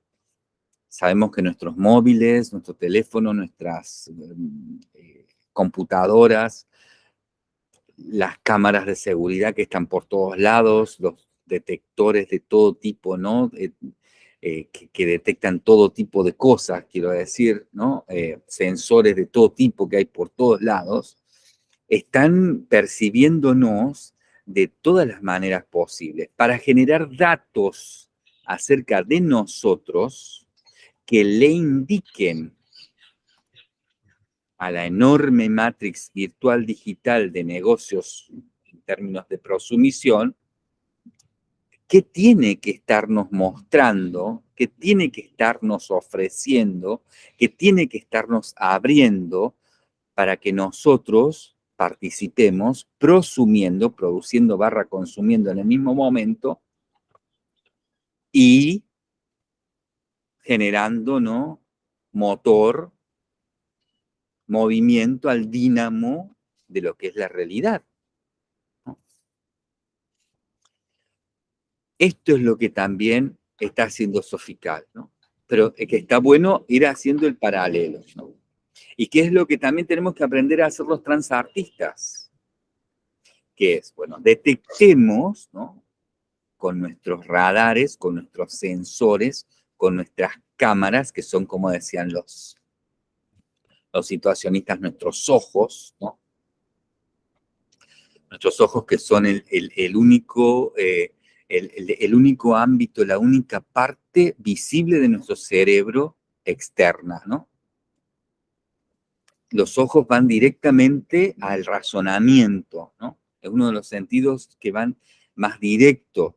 Sabemos que nuestros móviles, nuestro teléfono, nuestras eh, computadoras, las cámaras de seguridad que están por todos lados, los detectores de todo tipo, ¿no? Eh, eh, que, detectan todo tipo de cosas, quiero decir, sensores de todo tipo que hay por todos lados, están percibiéndonos de todas las maneras posibles para generar datos acerca de nosotros que le indiquen a la enorme matrix virtual digital de negocios en términos de prosumisión qué tiene que estarnos mostrando, qué tiene que estarnos ofreciendo, qué tiene que estarnos abriendo para que nosotros participemos prosumiendo, produciendo barra consumiendo en el mismo momento y generando, ¿no? Motor, movimiento al dínamo de lo que es la realidad. Esto es lo que también está haciendo Sofical, ¿no? Pero es que está bueno ir haciendo el paralelo. Y qué es lo que también tenemos que aprender a hacer los transartistas. Que es, bueno, detectemos, ¿no? Con nuestros radares, con nuestros sensores, con nuestras cámaras, que son, como decían los, los situacionistas, nuestros ojos, ¿no? Nuestros ojos que son el, único eh, el, único ámbito, la única parte visible de nuestro cerebro externa, ¿no? Los ojos van directamente al razonamiento, ¿no? Es uno de los sentidos que van más directo.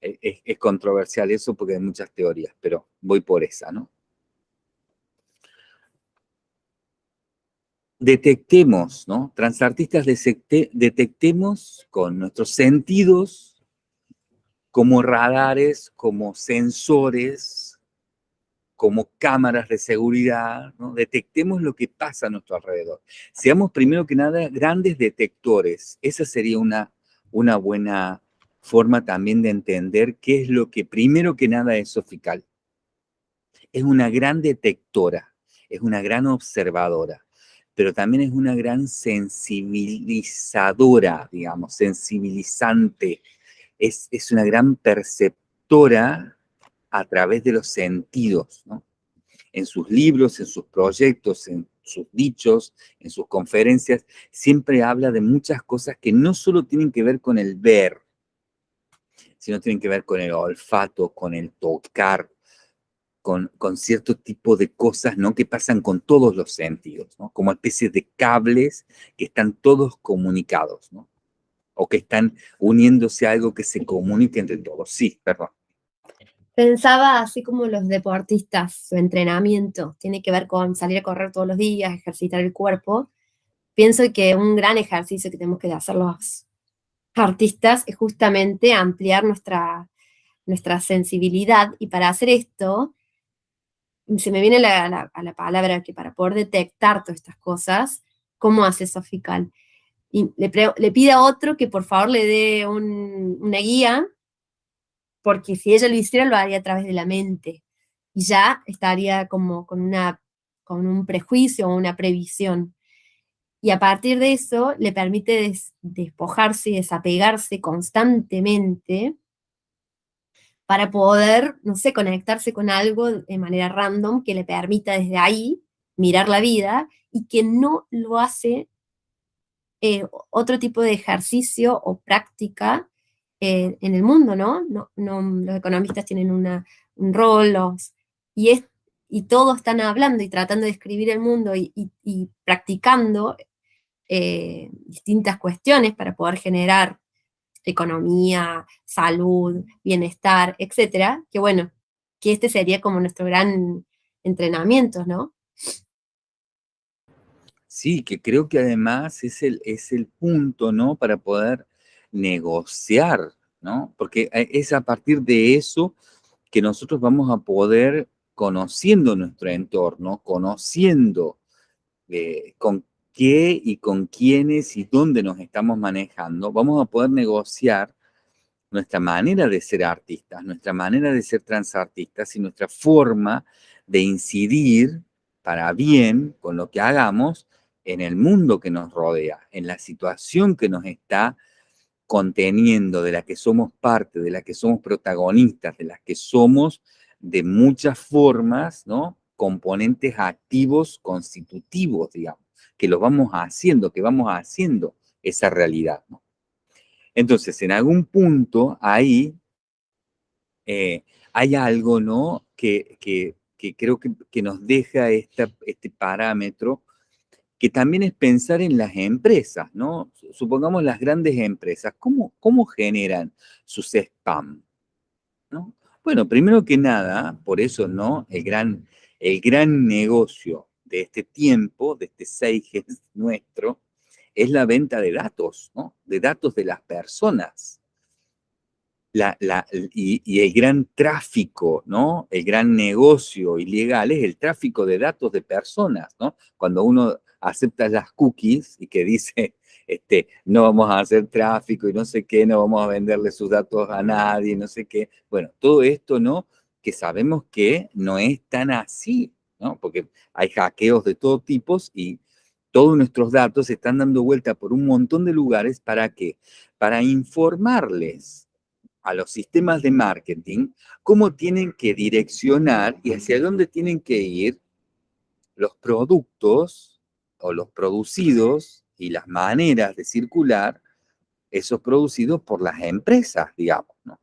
Es, es controversial eso porque hay muchas teorías, pero voy por esa, ¿no? detectemos, ¿no? Transartistas detectemos con nuestros sentidos como radares, como sensores, como cámaras de seguridad, ¿no? detectemos lo que pasa a nuestro alrededor. Seamos primero que nada grandes detectores. Esa sería una, una buena forma también de entender qué es lo que primero que nada es Sofical. Es una gran detectora, es una gran observadora, pero también es una gran sensibilizadora, digamos, sensibilizante, es, una gran perceptora a través de los sentidos. En sus libros, en sus proyectos, en sus dichos, en sus conferencias, siempre habla de muchas cosas que no solo tienen que ver con el ver, sino tienen que ver con el olfato, con el tocar, con, con, cierto tipo de cosas, ¿no? Que pasan con todos los sentidos, ¿no? Como especies de cables que están todos comunicados, ¿no? o que están uniéndose a algo que se comunique entre todos. Sí, perdón. Pensaba así como los deportistas, su entrenamiento tiene que ver con salir a correr todos los días, ejercitar el cuerpo. Pienso que un gran ejercicio que tenemos que hacer los artistas es justamente ampliar nuestra, nuestra sensibilidad y para hacer esto, se me viene a la palabra que para poder detectar todas estas cosas, ¿cómo hace Sofical? y le, pide a otro que por favor le dé una guía, porque si ella lo hiciera lo haría a través de la mente, y ya estaría como con, una, con un prejuicio o una previsión. Y a partir de eso le permite despojarse y desapegarse constantemente para poder, no sé, conectarse con algo de manera random que le permita desde ahí mirar la vida y que no lo hace eh, otro tipo de ejercicio o práctica eh, en el mundo, ¿no? No, Los economistas tienen un rol, y, es, y todos están hablando y tratando de escribir el mundo y, practicando eh, distintas cuestiones para poder generar economía, salud, bienestar, etcétera, que bueno, que este sería como nuestro gran entrenamiento, ¿no? Sí, que creo que además es el, es el punto, ¿no? Para poder negociar, ¿no? Porque eh, es a partir de eso que nosotros vamos a poder, conociendo nuestro entorno, conociendo eh, con qué y con quiénes y dónde nos estamos manejando, vamos a poder negociar nuestra manera de ser artistas, nuestra manera de ser transartistas y nuestra forma de incidir para bien con lo que hagamos en el mundo que nos rodea, en la situación que nos está conteniendo, de la que somos parte, de la que somos protagonistas, de las que somos de muchas formas, ¿no? Componentes activos, constitutivos, digamos, que lo vamos haciendo, que vamos haciendo esa realidad, ¿no? Entonces, en algún punto ahí eh, hay algo, ¿no? Que, creo que, nos deja este parámetro que también es pensar en las empresas, ¿no? Supongamos las grandes empresas, ¿cómo, cómo generan sus spam? ¿no? Bueno, primero que nada, por eso, ¿no? El gran, el gran negocio de este tiempo, de este Seiges nuestro, es la venta de datos, ¿no? De datos de las personas. La, la, y, el gran tráfico, ¿no? El gran negocio ilegal es el tráfico de datos de personas, ¿no? Cuando uno acepta las cookies y que dice, este, no vamos a hacer tráfico y no sé qué, no vamos a venderle sus datos a nadie, no sé qué. Bueno, todo esto, ¿no? Que sabemos que no es tan así, ¿no? Porque hay hackeos de todo tipo y todos nuestros datos se están dando vuelta por un montón de lugares para qué? Para informarles a los sistemas de marketing cómo tienen que direccionar y hacia dónde tienen que ir los productos o los producidos y las maneras de circular esos producidos por las empresas, digamos, ¿no?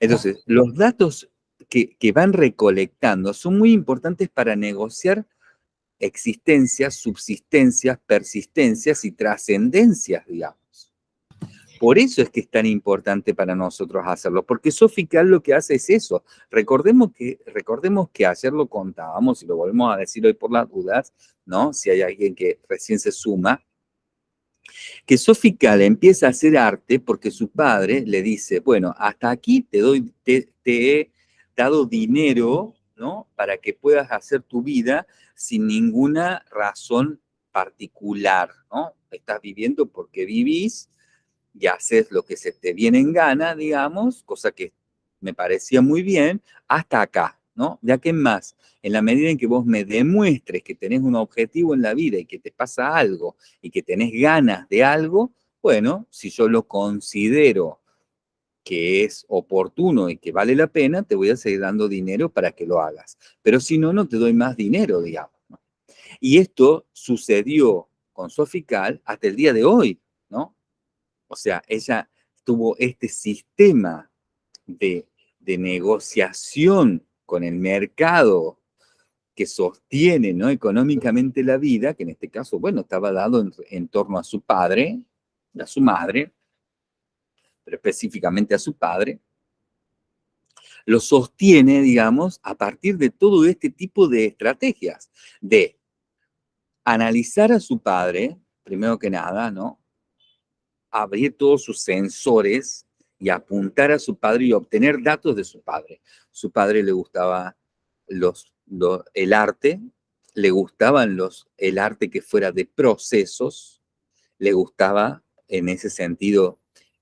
Entonces, los datos que, van recolectando son muy importantes para negociar existencias, subsistencias, persistencias y trascendencias, digamos. Por eso es que es tan importante para nosotros hacerlo, porque Sofical lo que hace es eso. Recordemos que, recordemos que ayer lo contábamos y lo volvemos a decir hoy por las dudas, ¿no? Si hay alguien que recién se suma, que Sofical empieza a hacer arte porque su padre le dice, bueno, hasta aquí te, doy, te, te he dado dinero, ¿no? Para que puedas hacer tu vida sin ninguna razón particular, ¿no? Estás viviendo porque vivís, y haces lo que se te viene en gana, digamos, cosa que me parecía muy bien, hasta acá, ¿no? Ya que más, en la medida en que vos me demuestres que tenés un objetivo en la vida y que te pasa algo y que tenés ganas de algo, bueno, si yo lo considero que es oportuno y que vale la pena, te voy a seguir dando dinero para que lo hagas. Pero si no, no te doy más dinero, digamos. Y esto sucedió con Sofical hasta el día de hoy, ¿no? O sea, ella tuvo este sistema de, negociación con el mercado que sostiene ¿no? económicamente la vida, que en este caso, bueno, estaba dado en, torno a su padre, a su madre, pero específicamente a su padre, lo sostiene, digamos, a partir de todo este tipo de estrategias, de analizar a su padre, primero que nada, ¿no? abrir todos sus sensores y apuntar a su padre y obtener datos de su padre. Su padre le gustaba los, el arte, le gustaban los, el arte que fuera de procesos, le gustaba en ese sentido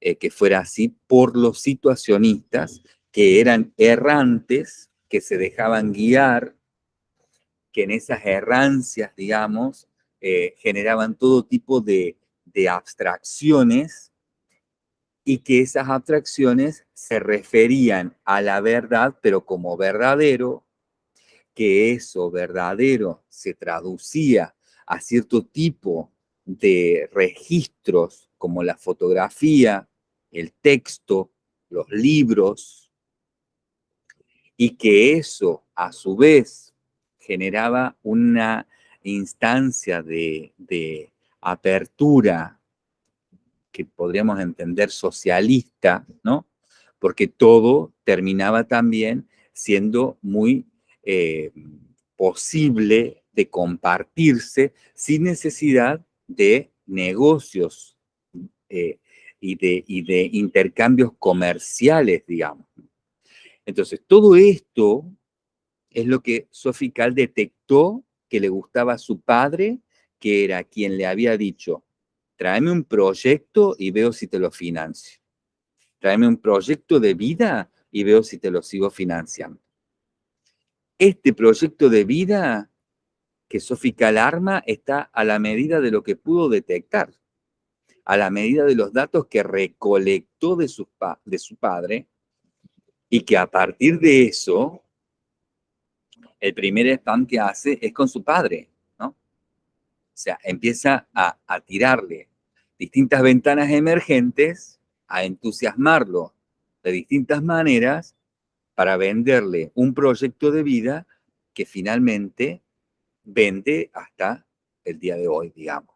eh, que fuera así por los situacionistas que eran errantes, que se dejaban guiar, que en esas errancias, digamos, eh, generaban todo tipo de, de abstracciones y que esas abstracciones se referían a la verdad, pero como verdadero, que eso verdadero se traducía a cierto tipo de registros como la fotografía, el texto, los libros, y que eso a su vez generaba una instancia de, apertura que podríamos entender socialista, ¿no? Porque todo terminaba también siendo muy eh, posible de compartirse sin necesidad de negocios eh, y, de, y de intercambios comerciales, digamos. Entonces, todo esto es lo que Sofical detectó que le gustaba a su padre que era quien le había dicho, tráeme un proyecto y veo si te lo financio. Tráeme un proyecto de vida y veo si te lo sigo financiando. Este proyecto de vida que Sofía Alarma está a la medida de lo que pudo detectar, a la medida de los datos que recolectó de su, de su padre y que a partir de eso, el primer spam que hace es con su padre. O sea, empieza a, tirarle distintas ventanas emergentes, a entusiasmarlo de distintas maneras para venderle un proyecto de vida que finalmente vende hasta el día de hoy, digamos, ¿no?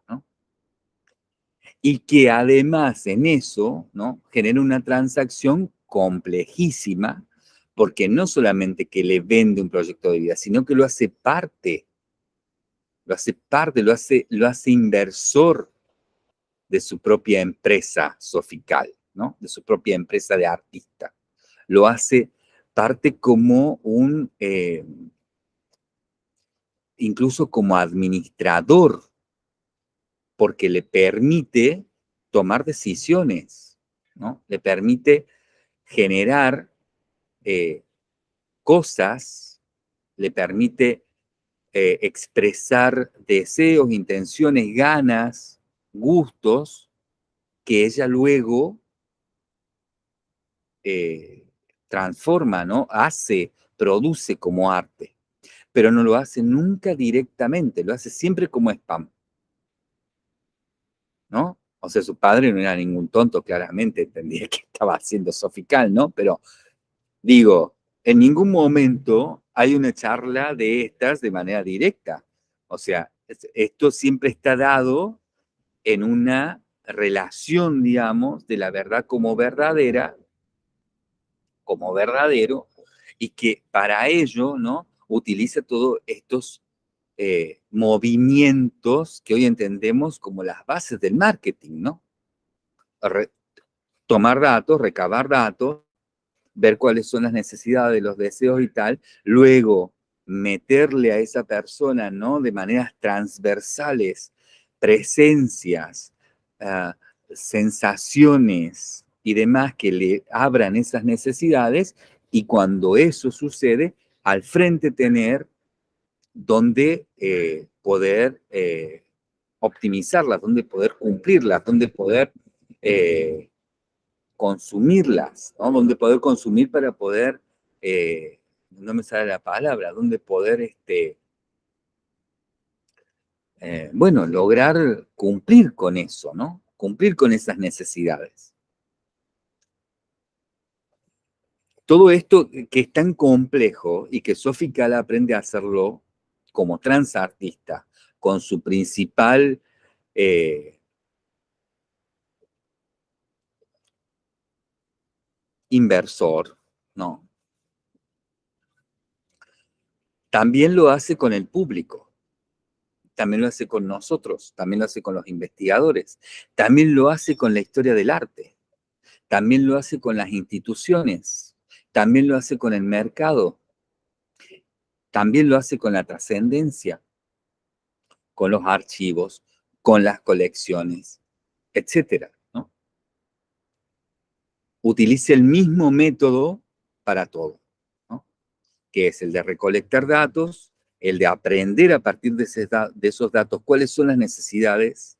Y que además en eso, ¿no? Genera una transacción complejísima, porque no solamente que le vende un proyecto de vida, sino que lo hace parte, lo hace parte, lo hace, lo hace inversor de su propia empresa sofical, ¿no? De su propia empresa de artista. Lo hace parte como un, eh, incluso como administrador, porque le permite tomar decisiones, ¿no? Le permite generar eh, cosas, le permite eh, expresar deseos, intenciones, ganas, gustos, que ella luego eh, transforma, ¿no? Hace, produce como arte, pero no lo hace nunca directamente, lo hace siempre como spam, ¿no? O sea, su padre no era ningún tonto, claramente entendía que estaba haciendo sofical, ¿no? Pero digo, en ningún momento hay una charla de estas de manera directa. O sea, esto siempre está dado en una relación, digamos, de la verdad como verdadera, como verdadero, y que para ello, ¿no? Utiliza todos estos eh, movimientos que hoy entendemos como las bases del marketing, ¿no? tomar datos, recabar datos, ver cuáles son las necesidades, los deseos y tal, luego meterle a esa persona, ¿no? De maneras transversales, presencias, ah, sensaciones y demás que le abran esas necesidades y cuando eso sucede, al frente tener donde eh, poder eh, optimizarlas, donde poder cumplirlas, donde poder eh, consumirlas, ¿no? donde poder consumir para poder, no me sale la palabra, donde poder, este, bueno, lograr cumplir con eso, ¿no? Cumplir con esas necesidades. Todo esto que es tan complejo y que Sophie Kala aprende a hacerlo como transartista, con su principal eh, inversor, ¿no? También lo hace con el público, también lo hace con nosotros, también lo hace con los investigadores, también lo hace con la historia del arte, también lo hace con las instituciones, también lo hace con el mercado, también lo hace con la trascendencia, con los archivos, con las colecciones, etcétera. ¿no? Utilice el mismo método para todo, que es el de recolectar datos, el de aprender a partir de, de esos datos cuáles son las necesidades,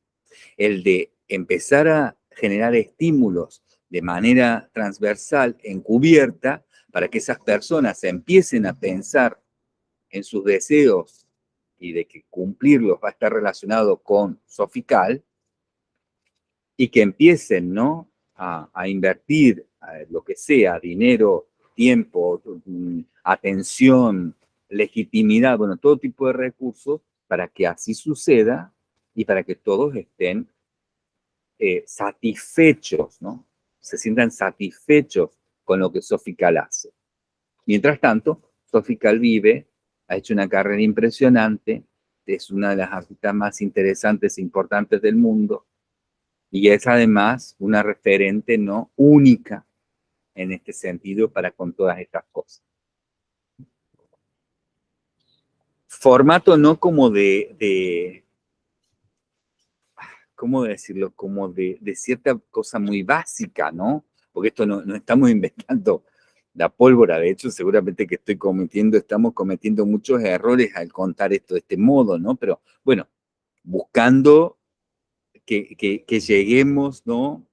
el de empezar a generar estímulos de manera transversal, encubierta, para que esas personas empiecen a pensar en sus deseos y de que cumplirlos va a estar relacionado con Sofical, y que empiecen ¿no? a, invertir lo que sea, dinero, tiempo, mm, atención, legitimidad, bueno, todo tipo de recursos para que así suceda y para que todos estén eh, satisfechos, ¿no? Se sientan satisfechos con lo que Sofical hace. Mientras tanto, Sofical vive ha hecho una carrera impresionante, es una de las artistas más interesantes e importantes del mundo, y es además una referente no única en este sentido para con todas estas cosas. Formato no como de, de ¿cómo decirlo? Como de, de, cierta cosa muy básica, ¿no? Porque esto no, no estamos inventando la pólvora. De hecho, seguramente que estoy cometiendo, estamos cometiendo muchos errores al contar esto de este modo, ¿no? Pero bueno, buscando que, lleguemos, ¿no?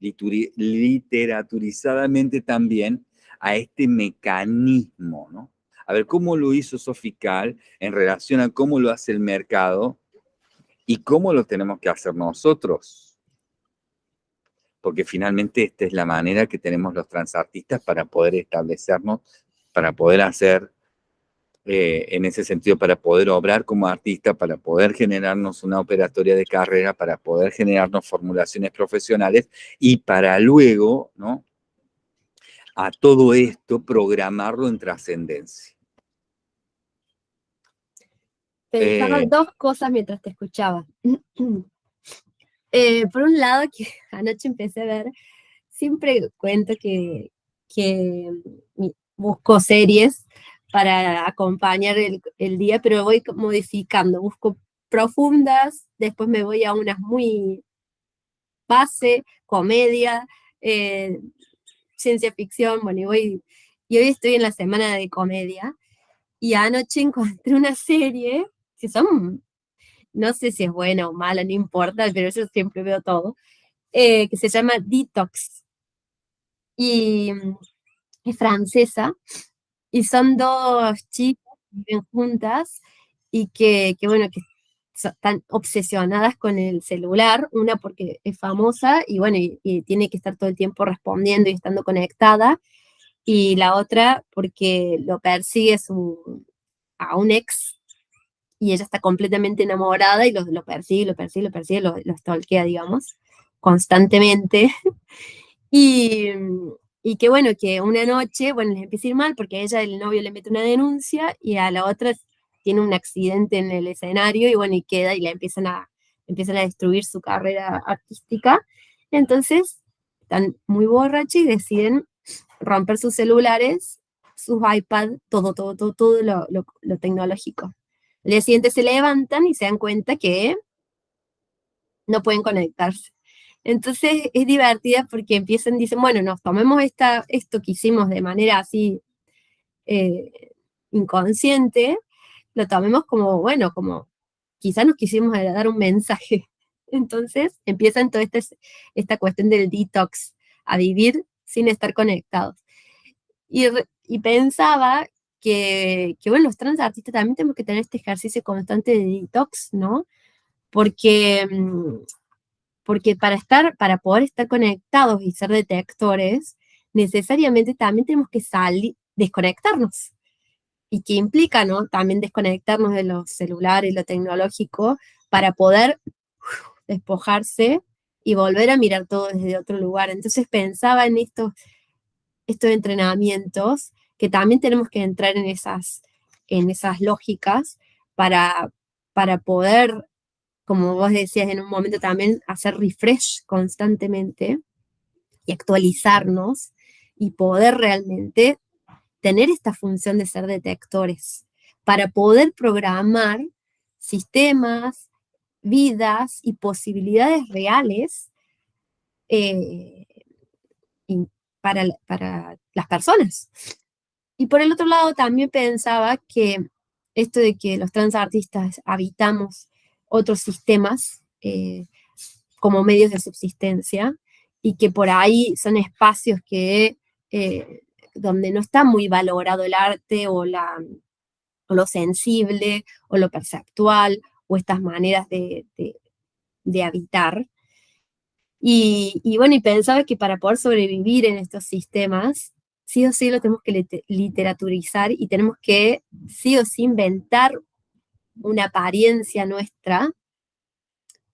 Literaturizadamente también a este mecanismo, ¿no? A ver cómo lo hizo Sofical en relación a cómo lo hace el mercado y cómo lo tenemos que hacer nosotros porque finalmente esta es la manera que tenemos los transartistas para poder establecernos, para poder hacer eh, en ese sentido para poder obrar como artista, para poder generarnos una operatoria de carrera, para poder generarnos formulaciones profesionales y para luego, ¿no? A todo esto programarlo en trascendencia. Pensaba eh, dos cosas mientras te escuchaba. Eh, por un lado, que anoche empecé a ver, siempre cuento que, que busco series para acompañar el, día, pero voy modificando, busco profundas, después me voy a unas muy base, comedia, eh, ciencia ficción, bueno, y, voy, y hoy estoy en la semana de comedia, y anoche encontré una serie que son, no sé si es buena o mala, no importa, pero yo siempre veo todo, eh, que se llama Detox, y mm, es francesa, y son dos chicas que viven juntas y que, bueno, que están obsesionadas con el celular, una porque es famosa y bueno, y, tiene que estar todo el tiempo respondiendo y estando conectada, y la otra porque lo persigue su, a un ex y ella está completamente enamorada y lo, lo persigue, lo persigue, lo persigue, lo, lo digamos, constantemente. y, y que bueno, que una noche, bueno, les empieza a ir mal porque a ella el novio le mete una denuncia y a la otra tiene un accidente en el escenario y bueno, y queda y le empiezan a, empiezan a destruir su carrera artística. Entonces, están muy borrachos y deciden romper sus celulares, sus iPads, todo, todo, todo, todo lo tecnológico. El día siguiente se levantan y se dan cuenta que no pueden conectarse. Entonces es divertida porque empiezan, dicen, bueno, nos tomemos esta, esto que hicimos de manera así eh, inconsciente, lo tomemos como, bueno, como quizás nos quisimos dar un mensaje. Entonces empiezan toda esta, esta cuestión del detox, a vivir sin estar conectados. Y, y pensaba que, que, bueno, los trans artistas también tenemos que tener este ejercicio constante de detox, ¿no? Porque mm, porque para, estar, para poder estar conectados y ser detectores, necesariamente también tenemos que salir, desconectarnos. ¿Y qué implica, no? También desconectarnos de los celulares, lo tecnológico, para poder despojarse y volver a mirar todo desde otro lugar. Entonces pensaba en estos, estos entrenamientos, que también tenemos que entrar en esas, en esas lógicas para, para poder como vos decías en un momento también, hacer refresh constantemente y actualizarnos y poder realmente tener esta función de ser detectores para poder programar sistemas, vidas y posibilidades reales eh, para, para las personas. Y por el otro lado también pensaba que esto de que los transartistas habitamos otros sistemas eh, como medios de subsistencia y que por ahí son espacios que, eh, donde no está muy valorado el arte o, la, lo sensible o lo perceptual o estas maneras de, habitar. Y, y, bueno, y pensaba que para poder sobrevivir en estos sistemas, sí o sí lo tenemos que literaturizar y tenemos que sí o sí inventar una apariencia nuestra,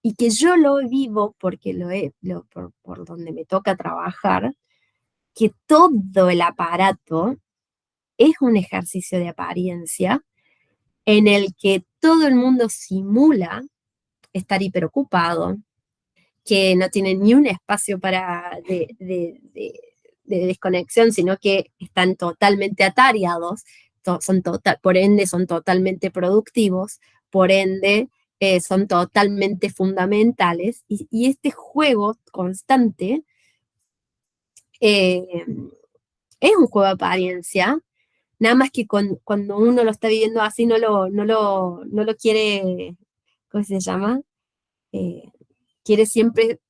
y que yo lo vivo porque lo he, por, donde me toca trabajar, que todo el aparato es un ejercicio de apariencia en el que todo el mundo simula estar hiperocupado, que no tiene ni un espacio para desconexión, sino que están totalmente atareados, son total, por ende son totalmente productivos, por ende eh, son totalmente fundamentales, y, este juego constante eh, es un juego de apariencia, nada más que cuando uno lo está viviendo así no lo, no lo, no lo quiere, ¿cómo se llama? Eh, quiere siempre,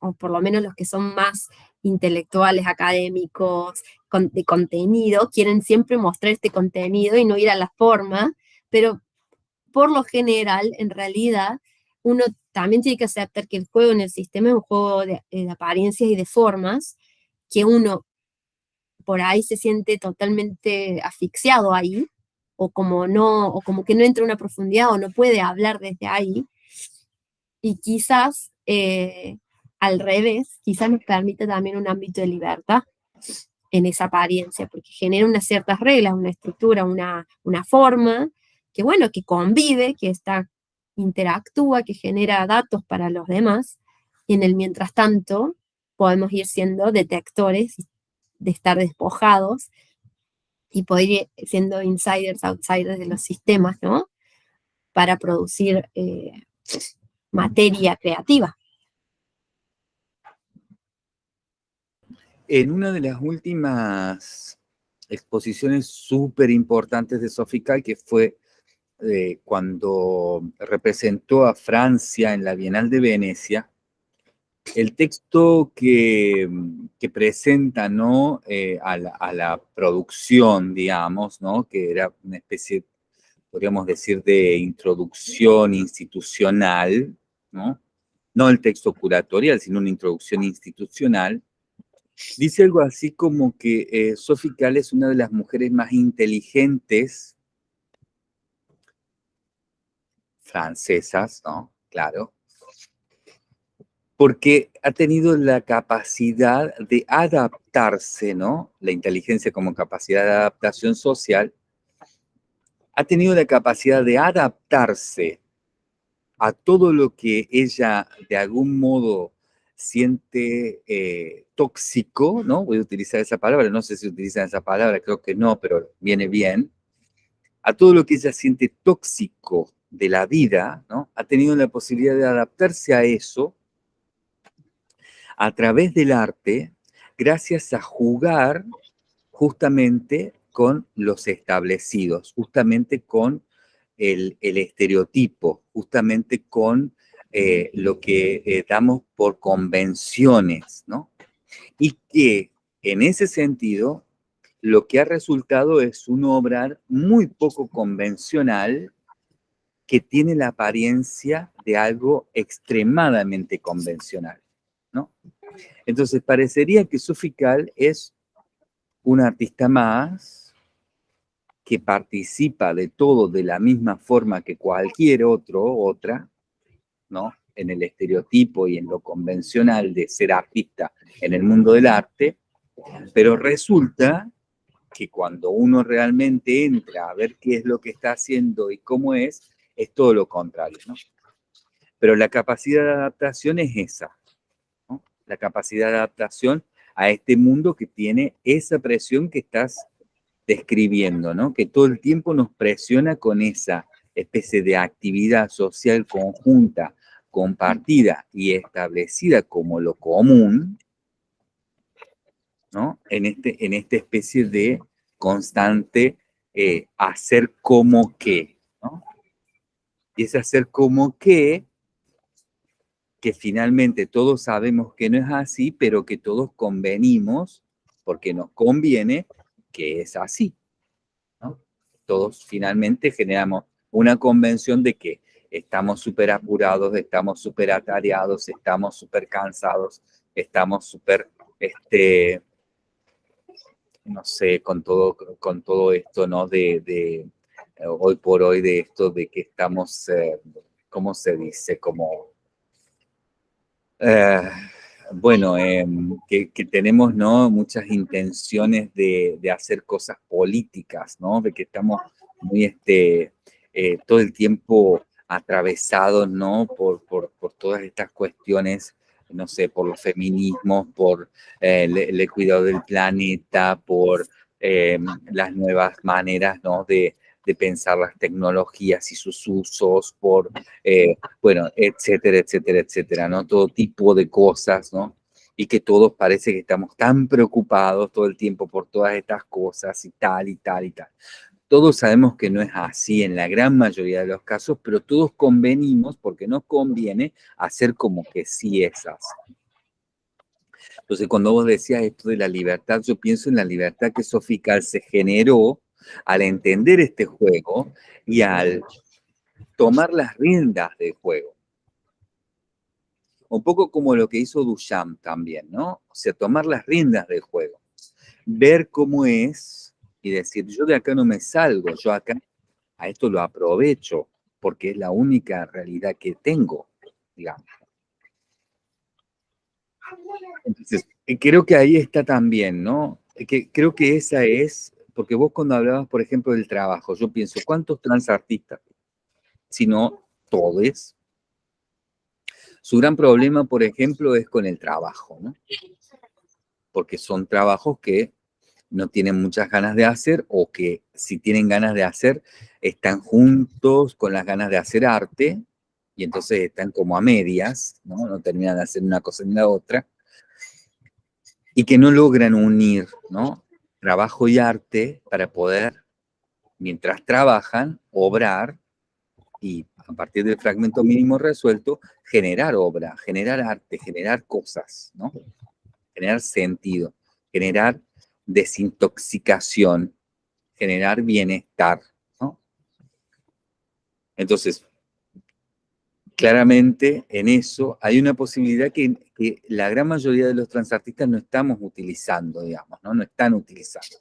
o por lo menos los que son más intelectuales, académicos, de contenido, quieren siempre mostrar este contenido y no ir a la forma, pero por lo general, en realidad, uno también tiene que aceptar que el juego en el sistema es un juego de, apariencias y de formas, que uno por ahí se siente totalmente asfixiado ahí, o como no, o como que no entra en una profundidad o no puede hablar desde ahí. Y quizás eh, al revés, quizás nos permite también un ámbito de libertad en esa apariencia, porque genera unas ciertas reglas, una estructura, una, una forma, que bueno, que convive, que está, interactúa, que genera datos para los demás, y en el mientras tanto podemos ir siendo detectores de estar despojados y poder ir siendo insiders, outsiders de los sistemas, ¿no? Para producir eh, materia creativa. En una de las últimas exposiciones súper importantes de Sofical, que fue eh, cuando representó a Francia en la Bienal de Venecia, el texto que, presenta ¿no? Eh, a, la, producción, digamos, ¿no? que era una especie, podríamos decir, de introducción institucional, ¿no? no el texto curatorial, sino una introducción institucional, dice algo así como que eh, Sophie Kahl es una de las mujeres más inteligentes francesas, ¿no? Claro, porque ha tenido la capacidad de adaptarse, ¿no? La inteligencia como capacidad de adaptación social, ha tenido la capacidad de adaptarse a todo lo que ella de algún modo siente eh, tóxico, ¿no? Voy a utilizar esa palabra, no sé si utilizan esa palabra, creo que no, pero viene bien. A todo lo que ella siente tóxico de la vida, ¿no? Ha tenido la posibilidad de adaptarse a eso a través del arte gracias a jugar justamente con los establecidos, justamente con el, estereotipo, justamente con eh, lo que eh, damos por convenciones, ¿no? Y que en ese sentido, lo que ha resultado es un obrar muy poco convencional que tiene la apariencia de algo extremadamente convencional. ¿no? Entonces, parecería que Sofical es un artista más que participa de todo de la misma forma que cualquier otro, otra, ¿no? En el estereotipo y en lo convencional de ser artista en el mundo del arte, pero resulta que cuando uno realmente entra a ver qué es lo que está haciendo y cómo es, es todo lo contrario. Pero la capacidad de adaptación es esa, la capacidad de adaptación a este mundo que tiene esa presión que estás describiendo. Que todo el tiempo nos presiona con esa especie de actividad social conjunta, compartida y establecida como lo común, ¿no? En, este, en esta especie de constante eh, hacer como que, ¿no? Y ese hacer como que que finalmente todos sabemos que no es así, pero que todos convenimos, porque nos conviene, que es así. Todos finalmente generamos una convención de que estamos súper apurados, estamos súper atareados, estamos súper cansados, estamos súper, este, no sé, con todo, con todo esto, ¿no? De, de hoy por hoy, de esto de que estamos, eh, ¿cómo se dice? Como eh, bueno, em, que, tenemos ¿no? muchas intenciones de, hacer cosas políticas, ¿no? de que estamos muy este, eh, todo el tiempo atravesados ¿no? Por, por, todas estas cuestiones, no sé, por los feminismos, por eh, el, cuidado del planeta, por em, las nuevas maneras ¿no? de, de pensar las tecnologías y sus usos, por, eh, bueno, etcétera, etcétera, etcétera, ¿no? Todo tipo de cosas, ¿no? Y que todos parece que estamos tan preocupados todo el tiempo por todas estas cosas y tal y tal y tal. Todos sabemos que no es así en la gran mayoría de los casos, pero todos convenimos porque nos conviene hacer como que sí es así. Entonces, cuando vos decías esto de la libertad, yo pienso en la libertad que Sofical se generó al entender este juego y al tomar las riendas del juego. Un poco como lo que hizo Duchamp también, ¿no? O sea, tomar las riendas del juego. Ver cómo es y decir, yo de acá no me salgo, yo acá a esto lo aprovecho, porque es la única realidad que tengo, digamos. Entonces, eh, creo que ahí está también, ¿no? Eh, que creo que esa es, porque vos cuando hablabas, por ejemplo, del trabajo, yo pienso, ¿cuántos transartistas? Si no, todos. Su gran problema, por ejemplo, es con el trabajo, ¿no? Porque son trabajos que no tienen muchas ganas de hacer o que si tienen ganas de hacer, están juntos con las ganas de hacer arte y entonces están como a medias, ¿no? No terminan de hacer una cosa ni la otra y que no logran unir, ¿no? Trabajo y arte para poder, mientras trabajan, obrar y a partir del fragmento mínimo resuelto, generar obra, generar arte, generar cosas, ¿no? Generar sentido, generar desintoxicación, generar bienestar, ¿no? Entonces, claramente en eso hay una posibilidad que, la gran mayoría de los transartistas no estamos utilizando, digamos, ¿no? No están utilizando.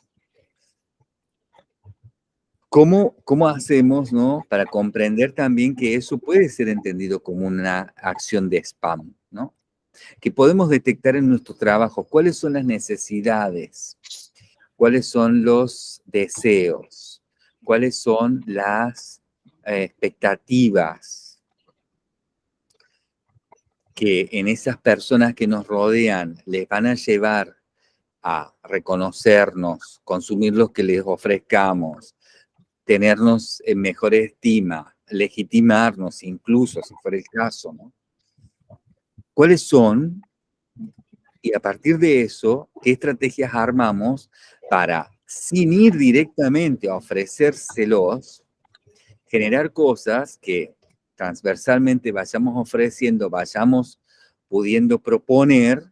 ¿Cómo, ¿Cómo, hacemos ¿no? para comprender también que eso puede ser entendido como una acción de spam? Que podemos detectar en nuestro trabajo cuáles son las necesidades, cuáles son los deseos, cuáles son las eh, expectativas que en esas personas que nos rodean les van a llevar a reconocernos, consumir lo que les ofrezcamos, tenernos en mejor estima, legitimarnos incluso, si fuera el caso, ¿no? ¿Cuáles son? Y a partir de eso, ¿qué estrategias armamos para, sin ir directamente a ofrecérselos, generar cosas que transversalmente vayamos ofreciendo, vayamos pudiendo proponer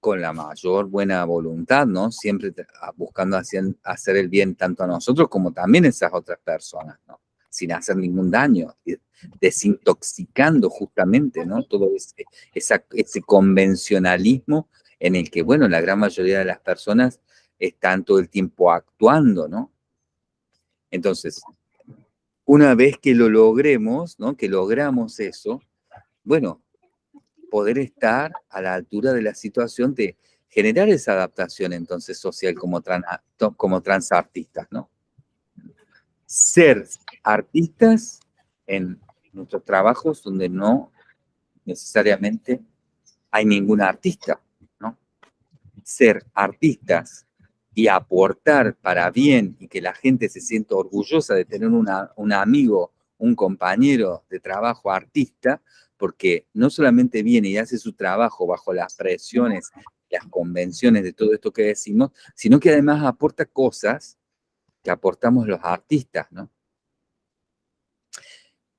con la mayor buena voluntad, ¿no? Siempre buscando hacer el bien tanto a nosotros como también a esas otras personas, ¿no? Sin hacer ningún daño, desintoxicando justamente, ¿no? Todo ese, ese convencionalismo en el que, bueno, la gran mayoría de las personas están todo el tiempo actuando, ¿no? Entonces, una vez que lo logremos, ¿no? Que logramos eso, bueno, poder estar a la altura de la situación de generar esa adaptación entonces social como, como transartistas, ¿no? Ser artistas en nuestros trabajos donde no necesariamente hay ningún artista, ¿no? Ser artistas y aportar para bien y que la gente se sienta orgullosa de tener un amigo, un compañero de trabajo artista, porque no solamente viene y hace su trabajo bajo las presiones, las convenciones de todo esto que decimos, sino que además aporta cosas que aportamos los artistas, ¿no?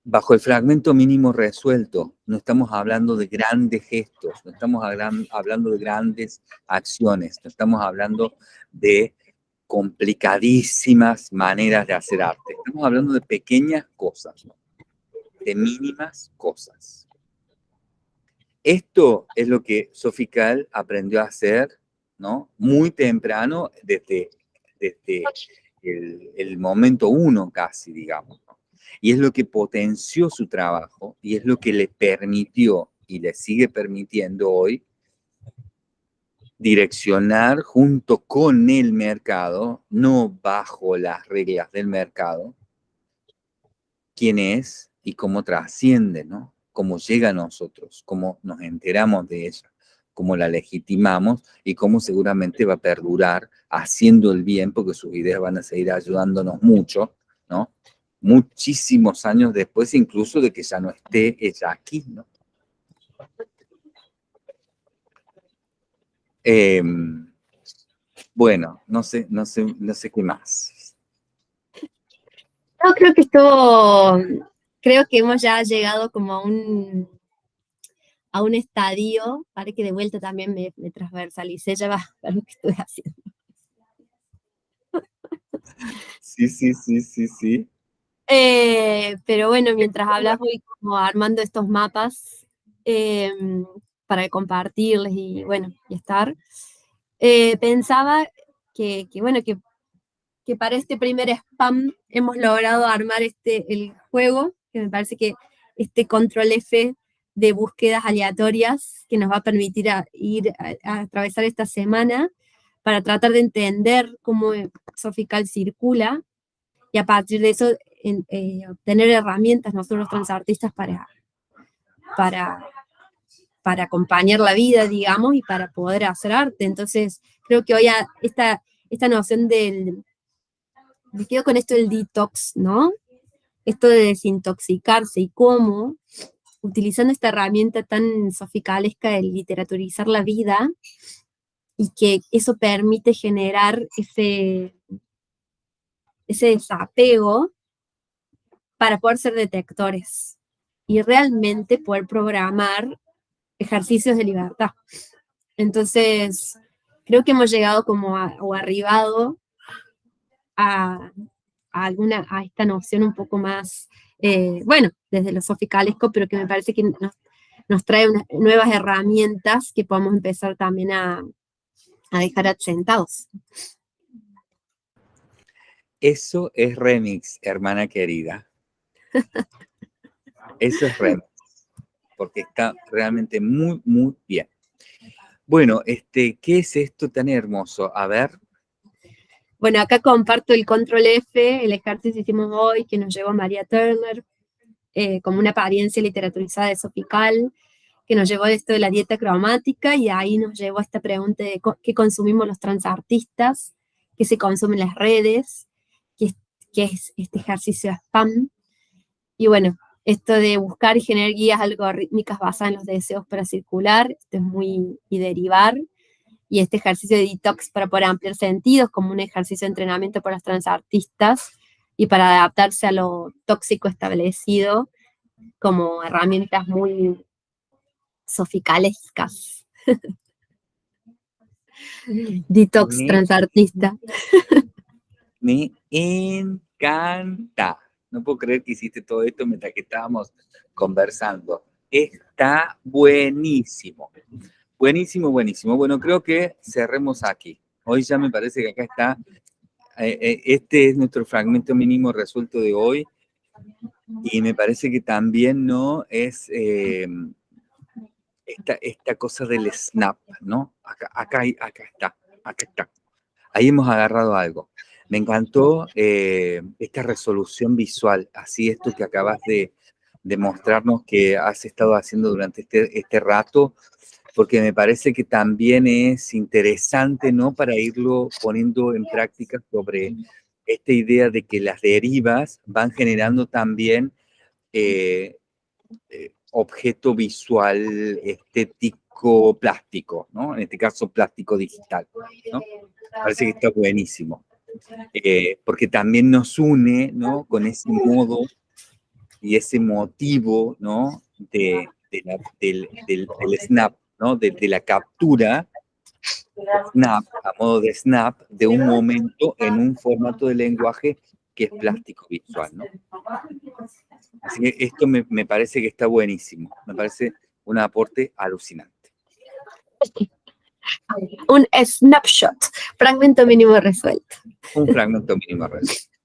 Bajo el fragmento mínimo resuelto, no estamos hablando de grandes gestos, no estamos hablando de grandes acciones, no estamos hablando de complicadísimas maneras de hacer arte. Estamos hablando de pequeñas cosas, ¿no? de mínimas cosas. Esto es lo que Sofical aprendió a hacer, ¿no? Muy temprano, desde, desde el, momento uno casi, digamos. Y es lo que potenció su trabajo y es lo que le permitió y le sigue permitiendo hoy direccionar junto con el mercado, no bajo las reglas del mercado, quién es y cómo trasciende, ¿no? cómo llega a nosotros, cómo nos enteramos de ella, cómo la legitimamos y cómo seguramente va a perdurar haciendo el bien, porque sus ideas van a seguir ayudándonos mucho, ¿no? Muchísimos años después, incluso de que ya no esté ella aquí, ¿no? Em, bueno, no sé, no sé, no sé qué más. Yo creo que esto creo que hemos ya llegado como a un, a un estadio, para que de vuelta también me, me transversalicé ya va para lo que estoy haciendo. Sí, sí, sí, sí, sí. Eh, pero bueno, mientras hablas voy como armando estos mapas em, para compartirles y bueno, y estar. Eh, pensaba que, bueno, que, que para este primer spam hemos logrado armar este, el juego, que me parece que este control F de búsquedas aleatorias que nos va a permitir ir a, atravesar esta semana para tratar de entender cómo Sofical circula y a partir de eso eh, obtener herramientas nosotros los transartistas para, para, para acompañar la vida, digamos, y para poder hacer arte. Entonces, creo que hoy esta, esta noción del, me quedo con esto del detox, ¿no? Esto de desintoxicarse y cómo, utilizando esta herramienta tan sofisticalesca de literaturizar la vida, y que eso permite generar ese, ese desapego para poder ser detectores y realmente poder programar ejercicios de libertad. Entonces, creo que hemos llegado como o arribado a, alguna, a esta noción un poco más, eh, bueno, desde lo soficalesco, pero que me parece que nos, trae nuevas herramientas que podemos empezar también a, a dejar asentados. Eso es remix, hermana querida. Eso es remix porque está realmente muy, muy bien. Bueno, este, ¿qué es esto tan hermoso? A ver. Bueno, acá comparto el control F, el ejercicio que hicimos hoy, que nos llevó María Turner, eh, como una apariencia literaturizada de Sopical, que nos llevó a esto de la dieta cromática, y ahí nos llevó a esta pregunta de qué consumimos los transartistas, qué se consume en las redes, qué, qué es este ejercicio spam. Y bueno, esto de buscar y generar guías algorítmicas basadas en los deseos para circular, esto es muy, y derivar, y este ejercicio de detox para poder ampliar sentidos, como un ejercicio de entrenamiento para los transartistas, y para adaptarse a lo tóxico establecido, como herramientas muy soficalescas. Detox transartista. Me encanta. No puedo creer que hiciste todo esto mientras que estábamos conversando. Está buenísimo. Buenísimo, buenísimo. Bueno, creo que cerremos aquí. Hoy ya me parece que acá está, eh, eh, este es nuestro fragmento mínimo resuelto de hoy. Y me parece que también no es eh, esta, cosa del snap, ¿no? Acá, acá, acá está, acá está. Ahí hemos agarrado algo. Me encantó eh, esta resolución visual, así esto que acabas de, mostrarnos que has estado haciendo durante este, este rato, porque me parece que también es interesante, ¿no? Para irlo poniendo en práctica sobre esta idea de que las derivas van generando también eh, eh, objeto visual, estético, plástico, ¿no? En este caso, plástico digital, ¿no? Parece que está buenísimo. Eh, porque también nos une, ¿no? Con ese modo y ese motivo, ¿no? De, del, del, snap, ¿no? De, la captura, snap, a modo de snap, de un momento en un formato de lenguaje que es plástico visual, ¿no? Así que esto me, me parece que está buenísimo, me parece un aporte alucinante. Un snapshot, fragmento mínimo resuelto. Un fragmento mínimo resuelto.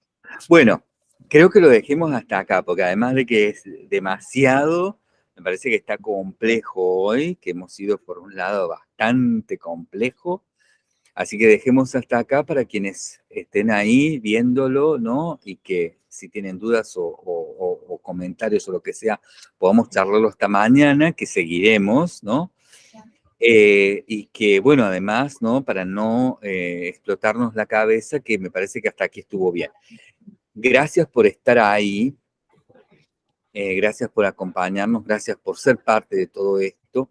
Bueno, creo que lo dejemos hasta acá, porque además de que es demasiado, me parece que está complejo hoy, que hemos ido por un lado bastante complejo, así que dejemos hasta acá para quienes estén ahí viéndolo, ¿no? Y que si tienen dudas o, o comentarios o lo que sea, podamos charlarlo hasta mañana, que seguiremos, ¿no? Eh, y que, bueno, además, ¿no? Para no eh, explotarnos la cabeza, que me parece que hasta aquí estuvo bien. Gracias por estar ahí, eh, gracias por acompañarnos, gracias por ser parte de todo esto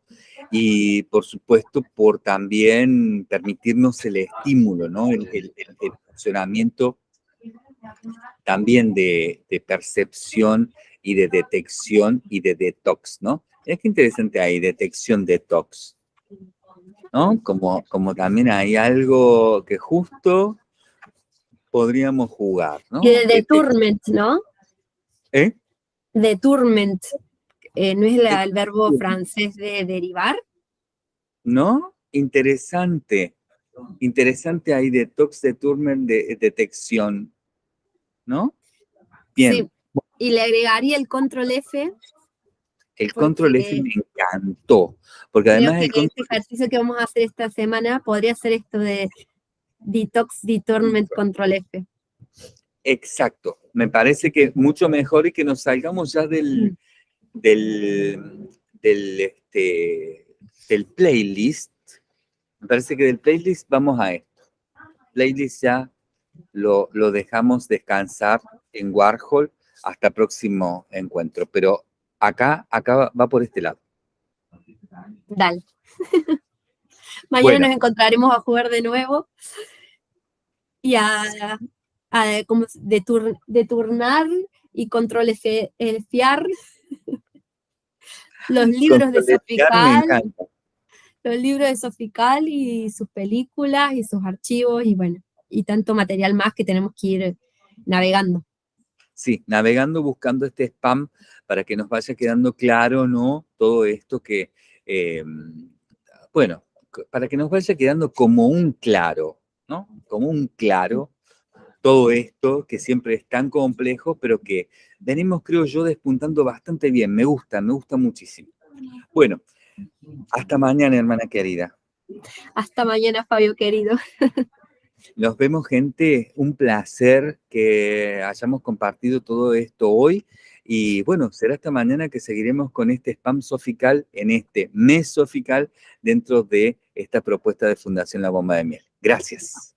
y, por supuesto, por también permitirnos el estímulo, ¿no? El, funcionamiento también de, de, percepción y de detección y de detox, ¿no? Es que interesante ahí, detección, detox. ¿no? Como, como también hay algo que justo podríamos jugar, ¿no? Y de deturment, ¿no? ¿Eh? Deturment, eh, ¿no es la, el verbo francés de derivar? ¿No? Interesante. interesante ahí, detox de Turner de detección, ¿no? Bien. Sí. Y le agregaría el control F. El control F me encantó, porque además el este ejercicio que vamos a hacer esta semana podría ser esto de detox, detorment, control F. Exacto, me parece que mucho mejor y que nos salgamos ya del, del, del, este, del playlist. Me parece que del playlist vamos a esto. Playlist ya lo, lo dejamos descansar en Warhol hasta próximo encuentro, pero acá, acá va por este lado. Dale. Mañana nos encontraremos a jugar de nuevo y a como de, de, turnar y control el fiar. los libros de Sofical, los libros de Sofical y sus películas y sus archivos y bueno, y tanto material más que tenemos que ir navegando. Sí, navegando buscando este spam para que nos vaya quedando claro, ¿no? Todo esto que, eh, bueno, para que nos vaya quedando como un claro, ¿no? Como un claro todo esto que siempre es tan complejo, pero que venimos, creo yo, despuntando bastante bien. Me gusta, me gusta muchísimo. Bueno, hasta mañana, hermana querida. Hasta mañana, Fabio querido. Nos vemos, gente. Un placer que hayamos compartido todo esto hoy. Y bueno, será hasta mañana que seguiremos con este spam sofical en este mes sofical dentro de esta propuesta de Fundación La Bomba de Miel. Gracias.